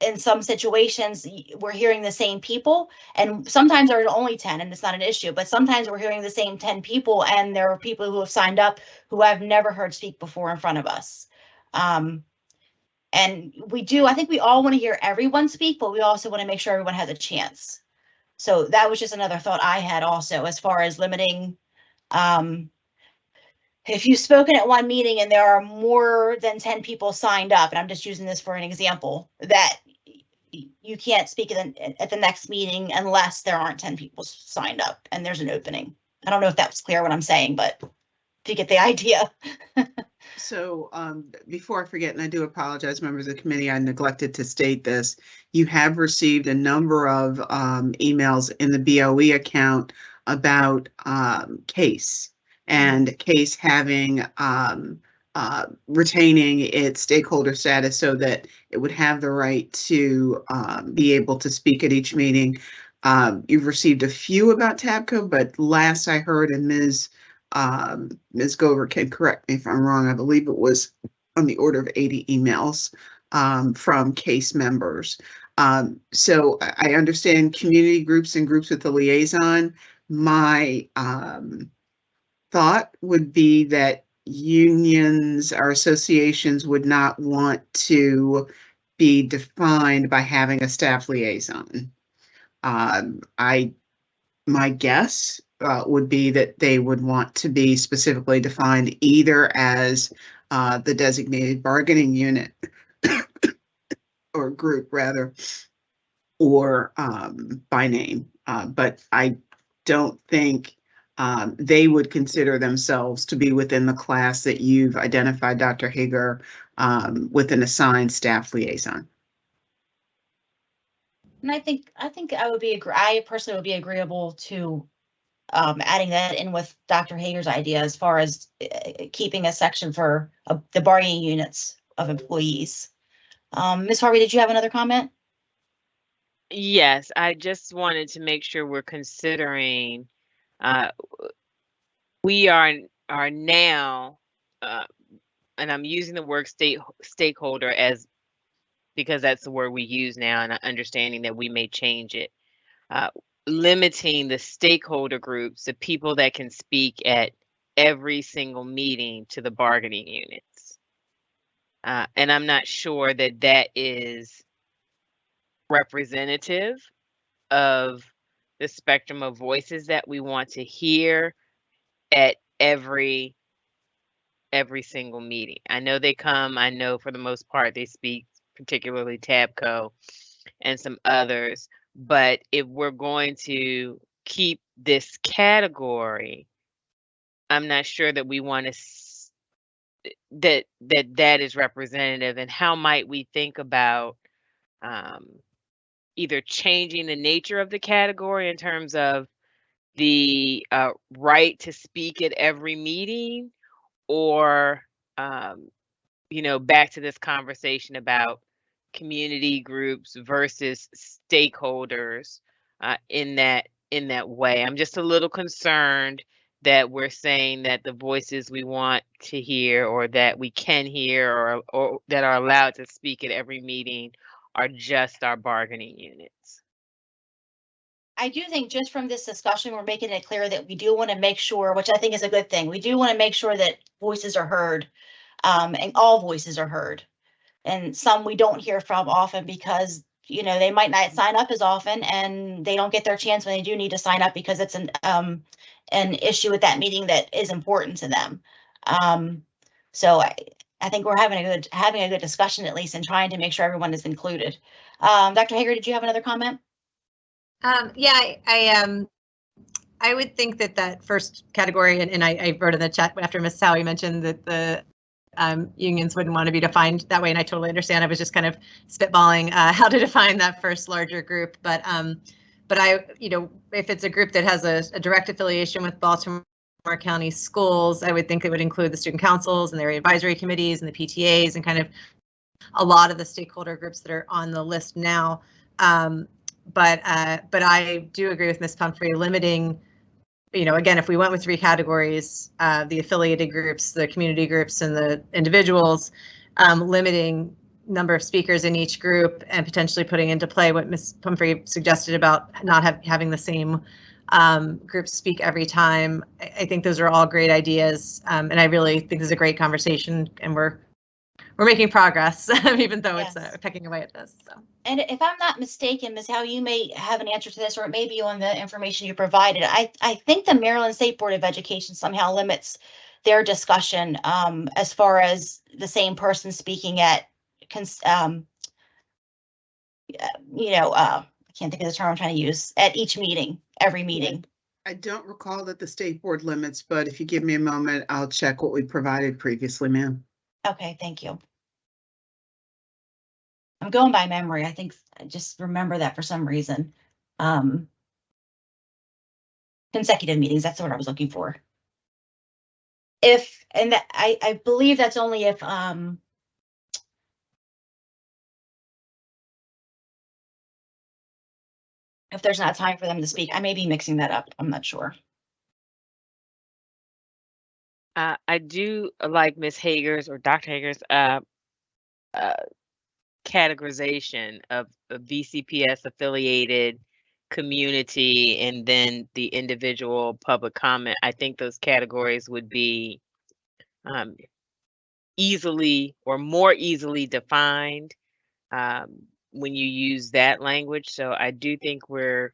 in some situations, we're hearing the same people and sometimes there's only 10 and it's not an issue, but sometimes we're hearing the same 10 people and there are people who have signed up who I've never heard speak before in front of us. Um, and we do, I think we all want to hear everyone speak, but we also want to make sure everyone has a chance. So that was just another thought I had also as far as limiting. Um, if you've spoken at one meeting and there are more than 10 people signed up, and I'm just using this for an example, that you can't speak at the, at the next meeting unless there aren't 10 people signed up and there's an opening. I don't know if that was clear what I'm saying, but if you get the [LAUGHS] idea. So um, before I forget, and I do apologize, members of the committee, I neglected to state this. You have received a number of um, emails in the BOE account about um, case and case having um, uh, retaining its stakeholder status so that it would have the right to um, be able to speak at each meeting. Um, You've received a few about TABCO, but last I heard, and Ms um, Ms. Gover can correct me if I'm wrong, I believe it was on the order of 80 emails um, from case members. Um, so I, understand community groups and groups with the liaison. My um, thought would be that unions or associations would not want to be defined by having a staff liaison. Um, I, my guess uh, would be that they would want to be specifically defined either as uh, the designated bargaining unit [COUGHS] or group rather, or um, by name. Uh, but I don't think um, they would consider themselves to be within the class that you've identified, Dr. Hager, um, with an assigned staff liaison. And I think, I think I would be, agree- I personally would be agreeable to um, adding that in with Dr. Hager's idea as far as uh, keeping a section for uh, the bargaining units of employees. Um, Ms. Harvey, did you have another comment? Yes, I just wanted to make sure we're considering, uh, we are, are now, uh, and I'm using the word state, stakeholder as, because that's the word we use now and understanding that we may change it. Uh, limiting the stakeholder groups, the people that can speak at every single meeting to the bargaining units. Uh, and I'm not sure that that is representative of the spectrum of voices that we want to hear at every every single meeting. I know they come, I know for the most part they speak, particularly TABCO and some others, but if we're going to keep this category, I'm not sure that we want to that that that is representative and how might we think about um, either changing the nature of the category in terms of the uh, right to speak at every meeting or um, you know back to this conversation about community groups versus stakeholders uh, in that in that way. I'm just a little concerned that we're saying that the voices we want to hear or that we can hear or, or that are allowed to speak at every meeting are just our bargaining units. I do think just from this discussion, we're making it clear that we do want to make sure, which I think is a good thing, we do want to make sure that voices are heard. Um, and all voices are heard. And some we don't hear from often because you know, they might not sign up as often and they don't get their chance when they do need to sign up because it's an, um, an issue with that meeting that is important to them. Um, so I, I think we're having a good, having a good discussion at least and trying to make sure everyone is included. Um, Dr. Hager, did you have another comment? Um, yeah, I, I, um, I would think that that first category, and, and I, I wrote in the chat after Ms. Sally mentioned that the um, unions wouldn't want to be defined that way, and I totally understand. I was just kind of spitballing uh, [LAUGHS] how to define that first larger group, but um, but I, you know, if it's a group that has a, a direct affiliation with Baltimore County schools, I would think it would include the student councils and their advisory committees and the PTAs and kind of a lot of the stakeholder groups that are on the list now. Um, but uh, but I do agree with Ms. Pumphrey limiting, you know, again, if we went with three categories, uh, the affiliated groups, the community groups, and the individuals, um, limiting number of speakers in each group and potentially putting into play what Ms. Pumphrey suggested about not have, having the same um, groups speak every time. I, I think those are all great ideas, um, and I really think this is a great conversation, and we're we're making progress, [LAUGHS] even though it's uh, pecking away at this. So. And if I'm not mistaken, Ms. Howe, you may have an answer to this, or it may be on the information you provided. I, I think the Maryland State Board of Education somehow limits their discussion um, as far as the same person speaking at, cons- um, you know, uh, can't think of the term I'm trying to use, at each meeting, every meeting. I don't recall that the state board limits, but if you give me a moment, I'll check what we provided previously, ma'am. Okay, thank you. I'm going by memory. I think I just remember that for some reason. Um, consecutive meetings, that's what I was looking for. If, and that, I, I believe that's only if, um, if there's not time for them to speak. I may be mixing that up. I'm not sure. Uh, I do like Miss Hager's or Dr. Hager's uh, uh, categorization of, of BCPS affiliated community and then the individual public comment. I think those categories would be um, easily or more easily defined um, when you use that language. So I do think we're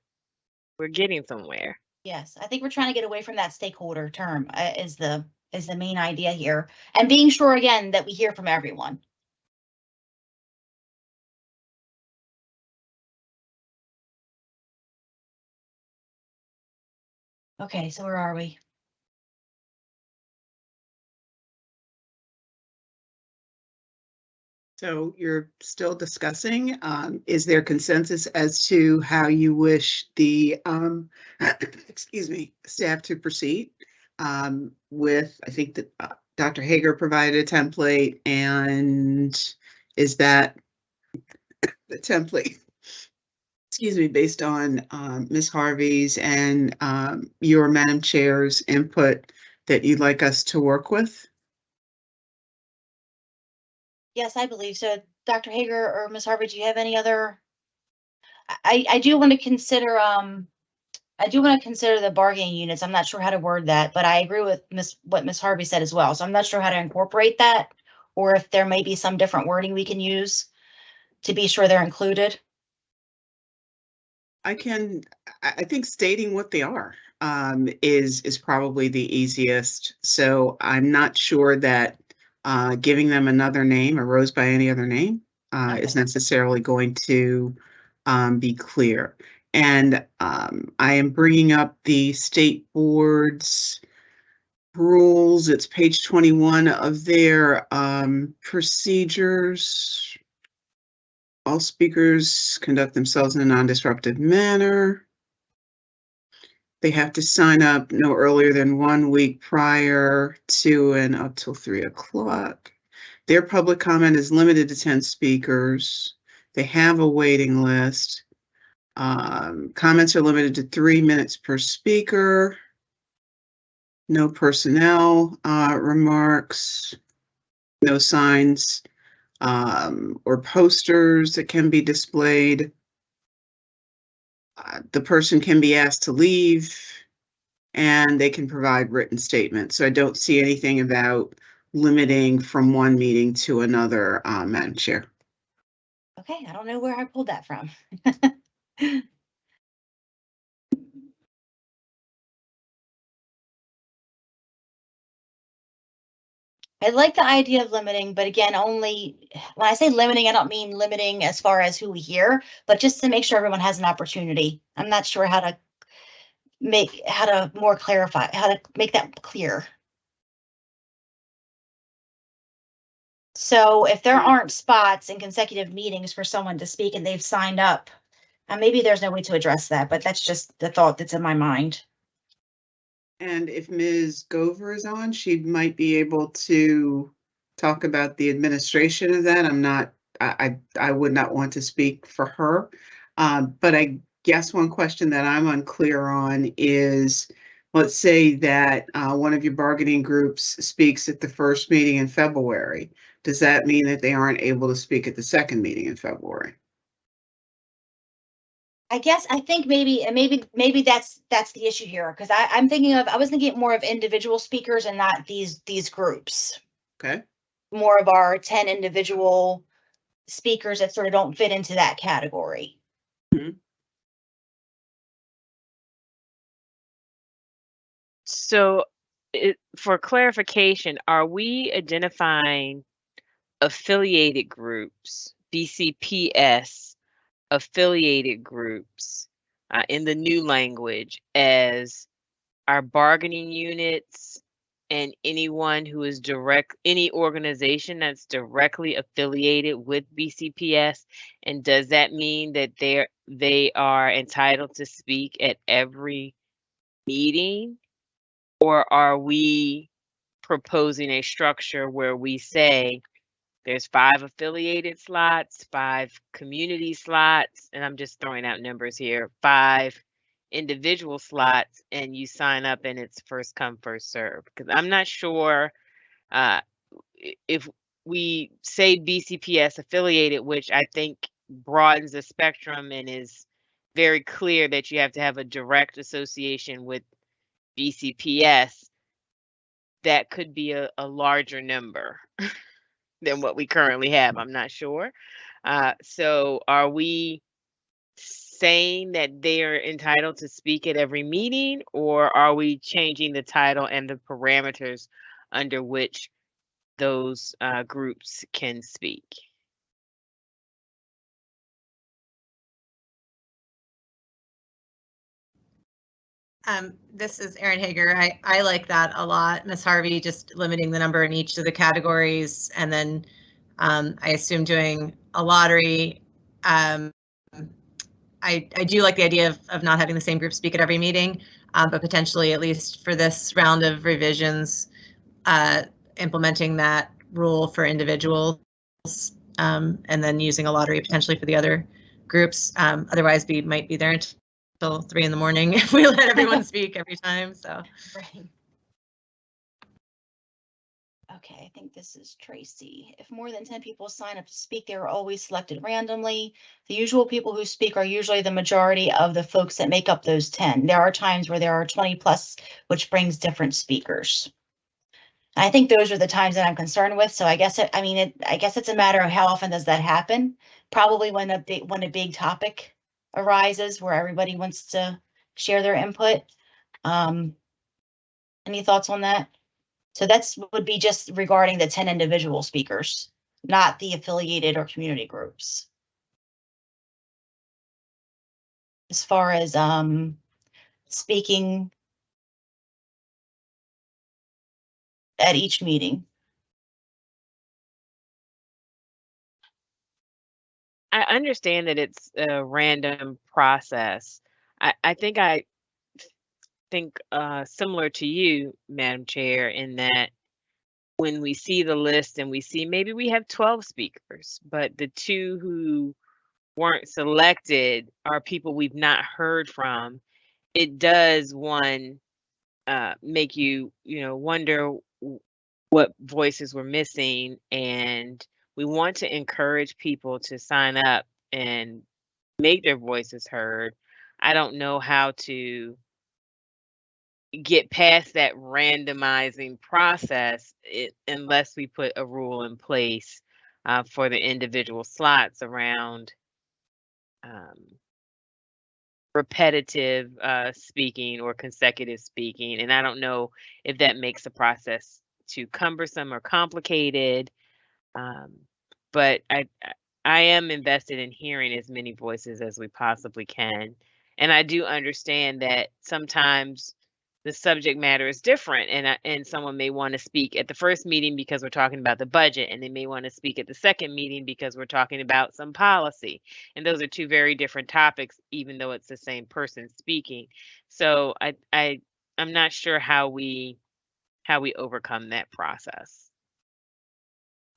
we're getting somewhere. Yes, I think we're trying to get away from that stakeholder term uh, is the, is the main idea here. And being sure again that we hear from everyone. Okay, so where are we? So you're still discussing, um, is there consensus as to how you wish the, um, [COUGHS] excuse me, staff to proceed? Um, with, I think that, uh, Dr. Hager provided a template and is that [COUGHS] the template? Excuse me, based on, um, Ms. Harvey's and, um, your Madam Chair's input that you'd like us to work with? Yes, I believe so. Dr. Hager or Ms. Harvey, do you have any other? I, I do want to consider, um, I do want to consider the bargaining units. I'm not sure how to word that, but I agree with Miss, what Ms. Harvey said as well. So I'm not sure how to incorporate that. Or if there may be some different wording we can use to be sure they're included. I can, I, I think stating what they are um, is, is probably the easiest. So I'm not sure that uh, giving them another name, a rose by any other name, uh, is necessarily going to um, be clear. And um, I am bringing up the state board's rules. It's page 21 of their um, procedures. All speakers conduct themselves in a non-disruptive manner. They have to sign up no earlier than one week prior to and up till three o'clock. Their public comment is limited to ten speakers. They have a waiting list. Um, comments are limited to three minutes per speaker. No personnel, uh, remarks. No signs, um, or posters that can be displayed. Uh, the person can be asked to leave and they can provide written statements. So I don't see anything about limiting from one meeting to another, uh, Madam Chair. Okay, I don't know where I pulled that from. [LAUGHS] I like the idea of limiting, but again, only, when I say limiting, I don't mean limiting as far as who we hear, but just to make sure everyone has an opportunity. I'm not sure how to make, how to more clarify, how to make that clear. So if there aren't spots in consecutive meetings for someone to speak and they've signed up, and maybe there's no way to address that, but that's just the thought that's in my mind. And if Ms. Gover is on, she might be able to talk about the administration of that. I'm not, I, I, I would not want to speak for her. Um, but I guess one question that I'm unclear on is, let's say that, uh, one of your bargaining groups speaks at the first meeting in February. Does that mean that they aren't able to speak at the second meeting in February? I guess I think maybe, and maybe, maybe that's, that's the issue here, because I, I'm thinking of, I was thinking more of individual speakers and not these, these groups. Okay, More of our ten individual speakers that sort of don't fit into that category. Hmm. So, it, for clarification, are we identifying affiliated groups, BCPS affiliated groups uh, in the new language as our bargaining units and anyone who is direct, any organization that's directly affiliated with BCPS? And does that mean that they're, they are entitled to speak at every meeting? Or are we proposing a structure where we say there's five affiliated slots, five community slots, and I'm just throwing out numbers here, five individual slots, and you sign up and it's first come, first serve? Because I'm not sure uh, if we say BCPS affiliated, which I think broadens the spectrum and is very clear that you have to have a direct association with BCPS, that could be a, a larger number [LAUGHS] than what we currently have. I'm not sure. Uh, so are we saying that they're entitled to speak at every meeting or are we changing the title and the parameters under which those uh, groups can speak? Um, this is Erin Hager. I, I like that a lot. Ms. Harvey, just limiting the number in each of the categories and then um, I assume doing a lottery. Um, I, I do like the idea of, of not having the same group speak at every meeting, uh, but potentially at least for this round of revisions, uh, implementing that rule for individuals um, and then using a lottery potentially for the other groups. Um, otherwise, we might be there until three in the morning if [LAUGHS] we let everyone [LAUGHS] speak every time. So Right. Okay, I think this is Tracy. If more than ten people sign up to speak, they are always selected randomly. The usual people who speak are usually the majority of the folks that make up those ten. There are times where there are twenty plus, which brings different speakers. I think those are the times that I'm concerned with, so I guess, it- I mean, it, I guess it's a matter of how often does that happen? Probably when a big, when a big topic arises where everybody wants to share their input. Um, any thoughts on that? So that's would be just regarding the ten individual speakers, not the affiliated or community groups. As far as um speaking at each meeting. I understand that it's a random process. I, I think I think uh, similar to you, Madam Chair, in that when we see the list and we see maybe we have 12 speakers, but the two who weren't selected are people we've not heard from, it does one uh, make you, you know, wonder what voices we're missing and we want to encourage people to sign up and make their voices heard. I don't know how to get past that randomizing process it, unless we put a rule in place uh, for the individual slots around um, repetitive uh, speaking or consecutive speaking. And I don't know if that makes the process too cumbersome or complicated. Um, but I I am invested in hearing as many voices as we possibly can. And I do understand that sometimes the subject matter is different and I- and someone may want to speak at the first meeting because we're talking about the budget and they may want to speak at the second meeting because we're talking about some policy and those are two very different topics even though it's the same person speaking so i i i'm not sure how we how we overcome that process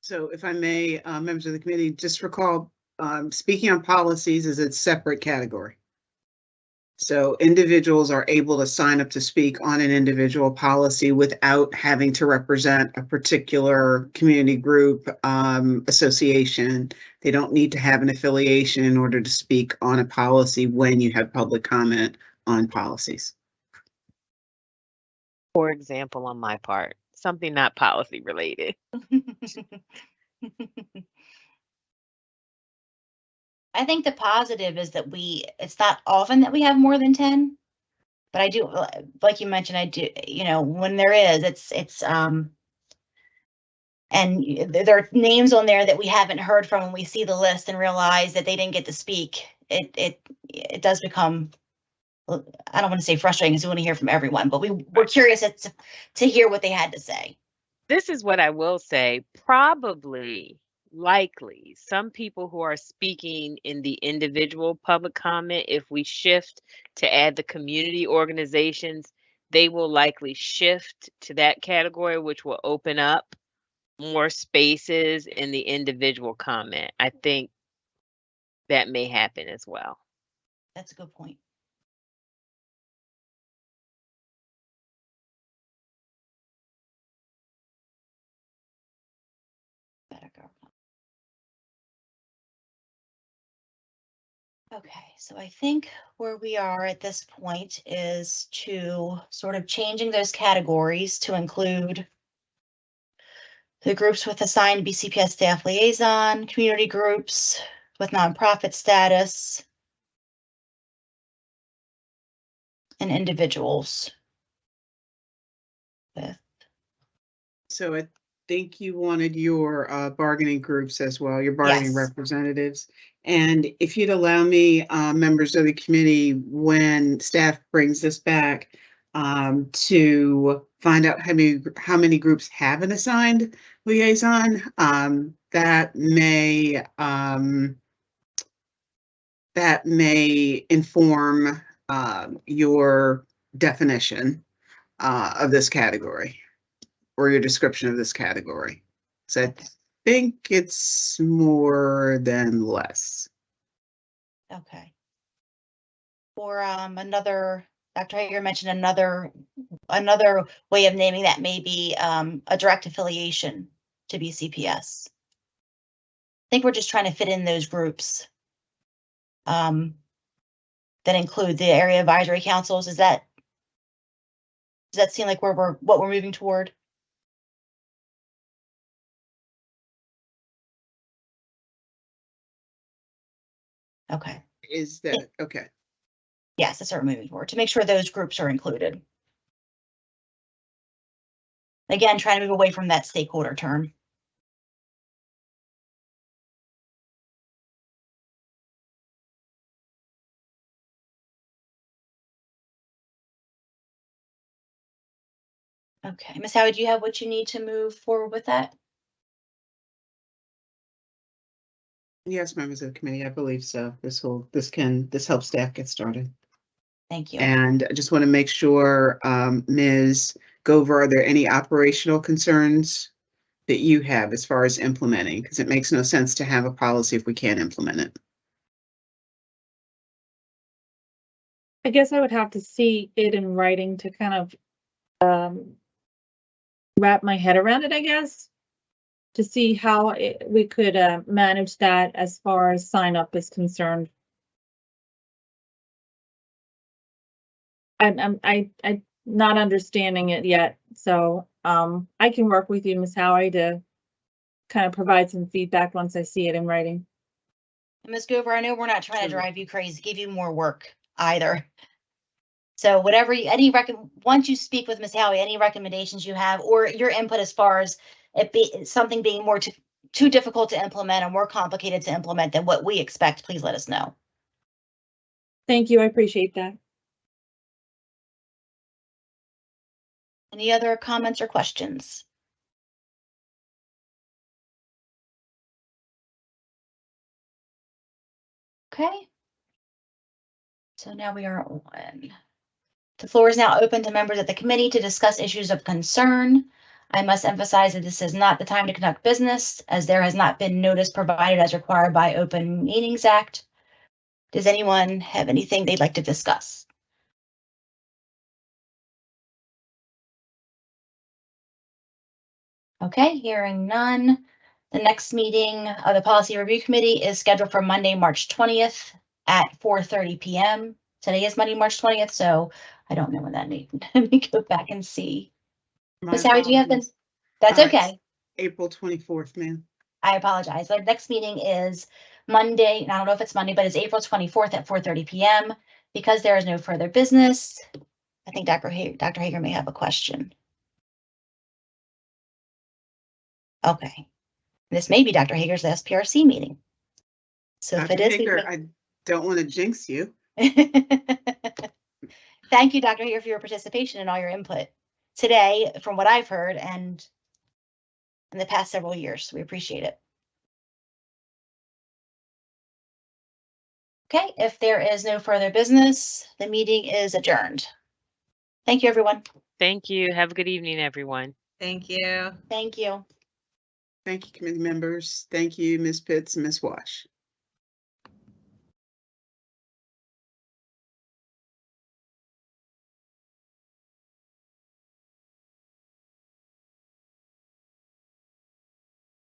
So if I may, uh, members of the committee, just recall, um, speaking on policies is a separate category. So individuals are able to sign up to speak on an individual policy without having to represent a particular community group, um, association. They don't need to have an affiliation in order to speak on a policy when you have public comment on policies. for example on my part something not policy related [LAUGHS] I think the positive is that we, it's not often that we have more than ten. But I do, uh, like you mentioned, I do, you know, when there is, it's, it's, um. And there there are names on there that we haven't heard from when we see the list and realize that they didn't get to speak. It, it, it does become. I don't want to say frustrating because we want to hear from everyone, but we, we're curious to, to hear what they had to say. this is what I will say. Probably, likely, some people who are speaking in the individual public comment, if we shift to add the community organizations, they will likely shift to that category, which will open up more spaces in the individual comment. I think that may happen as well. That's a good point. Okay, so I think where we are at this point is to sort of changing those categories to include the groups with assigned BCPS staff liaison, community groups with nonprofit status, and individuals. With, So I think you wanted your uh, bargaining groups as well, your bargaining Yes. representatives. And if you'd allow me, uh, members of the committee, when staff brings this back, um, to find out how many, how many groups have an assigned liaison, um, that may, um, that may inform, um, your definition, uh, of this category or your description of this category. So I think it's more than less. okay. Or um, another, Dr. Hager mentioned another, another way of naming that may be um, a direct affiliation to BCPS. I think we're just trying to fit in those groups. Um, that include the area advisory councils. Is that? Does that seem like where we're, what we're moving toward? Okay. Is that, okay, Yes, that's what we're moving forward, to make sure those groups are included. Again, trying to move away from that stakeholder term. Okay, Ms. Howard, do you have what you need to move forward with that? Yes, members of the committee, I believe so. This will, this can, this helps staff get started. Thank you. And I just want to make sure, um, Ms. Gover, are there any operational concerns that you have as far as implementing? Because it makes no sense to have a policy if we can't implement it. I guess I would have to see it in writing to kind of um wrap my head around it, I guess. To see how it- we could uh manage that as far as sign up is concerned. I'm I'm I I not understanding it yet, so um I can work with you, Ms. Howie, to kind of provide some feedback once I see it in writing. Ms. Gover, I know we're not trying to drive you crazy, give you more work either. So whatever, you any rec, once you speak with Ms. Howie, any recommendations you have or your input as far as it be, something being more too, too difficult to implement or more complicated to implement than what we expect, please let us know. Thank you, I appreciate that. Any other comments or questions? Okay. So now we are on. The floor is now open to members of the committee to discuss issues of concern. I must emphasize that this is not the time to conduct business, as there has not been notice provided as required by Open Meetings Act. Does anyone have anything they'd like to discuss? Okay, hearing none. The next meeting of the Policy Review Committee is scheduled for Monday, March twentieth at four thirty PM. Today is Monday, March twentieth, so I don't know when that need, [LAUGHS] let me go back and see. My Ms. Howie, do you have apologies. that's Uh, it's okay. April twenty-fourth, ma'am. I apologize. The next meeting is Monday, and I don't know if it's Monday, but it's April twenty-fourth at four thirty PM. Because there is no further business, I think Dr. Hager, Dr. Hager may have a question. Okay. This may be Dr. Hager's last PRC meeting. So if Dr. it is. we may- I don't want to jinx you. [LAUGHS] Thank you, Dr. Hager, for your participation and all your input today, from what I've heard and in the past several years. We appreciate it. Okay, if there is no further business, the meeting is adjourned. Thank you, everyone. Thank you. Have a good evening, everyone. Thank you. Thank you. Thank you, committee members. Thank you, Ms. Pitts and Ms. Walsh.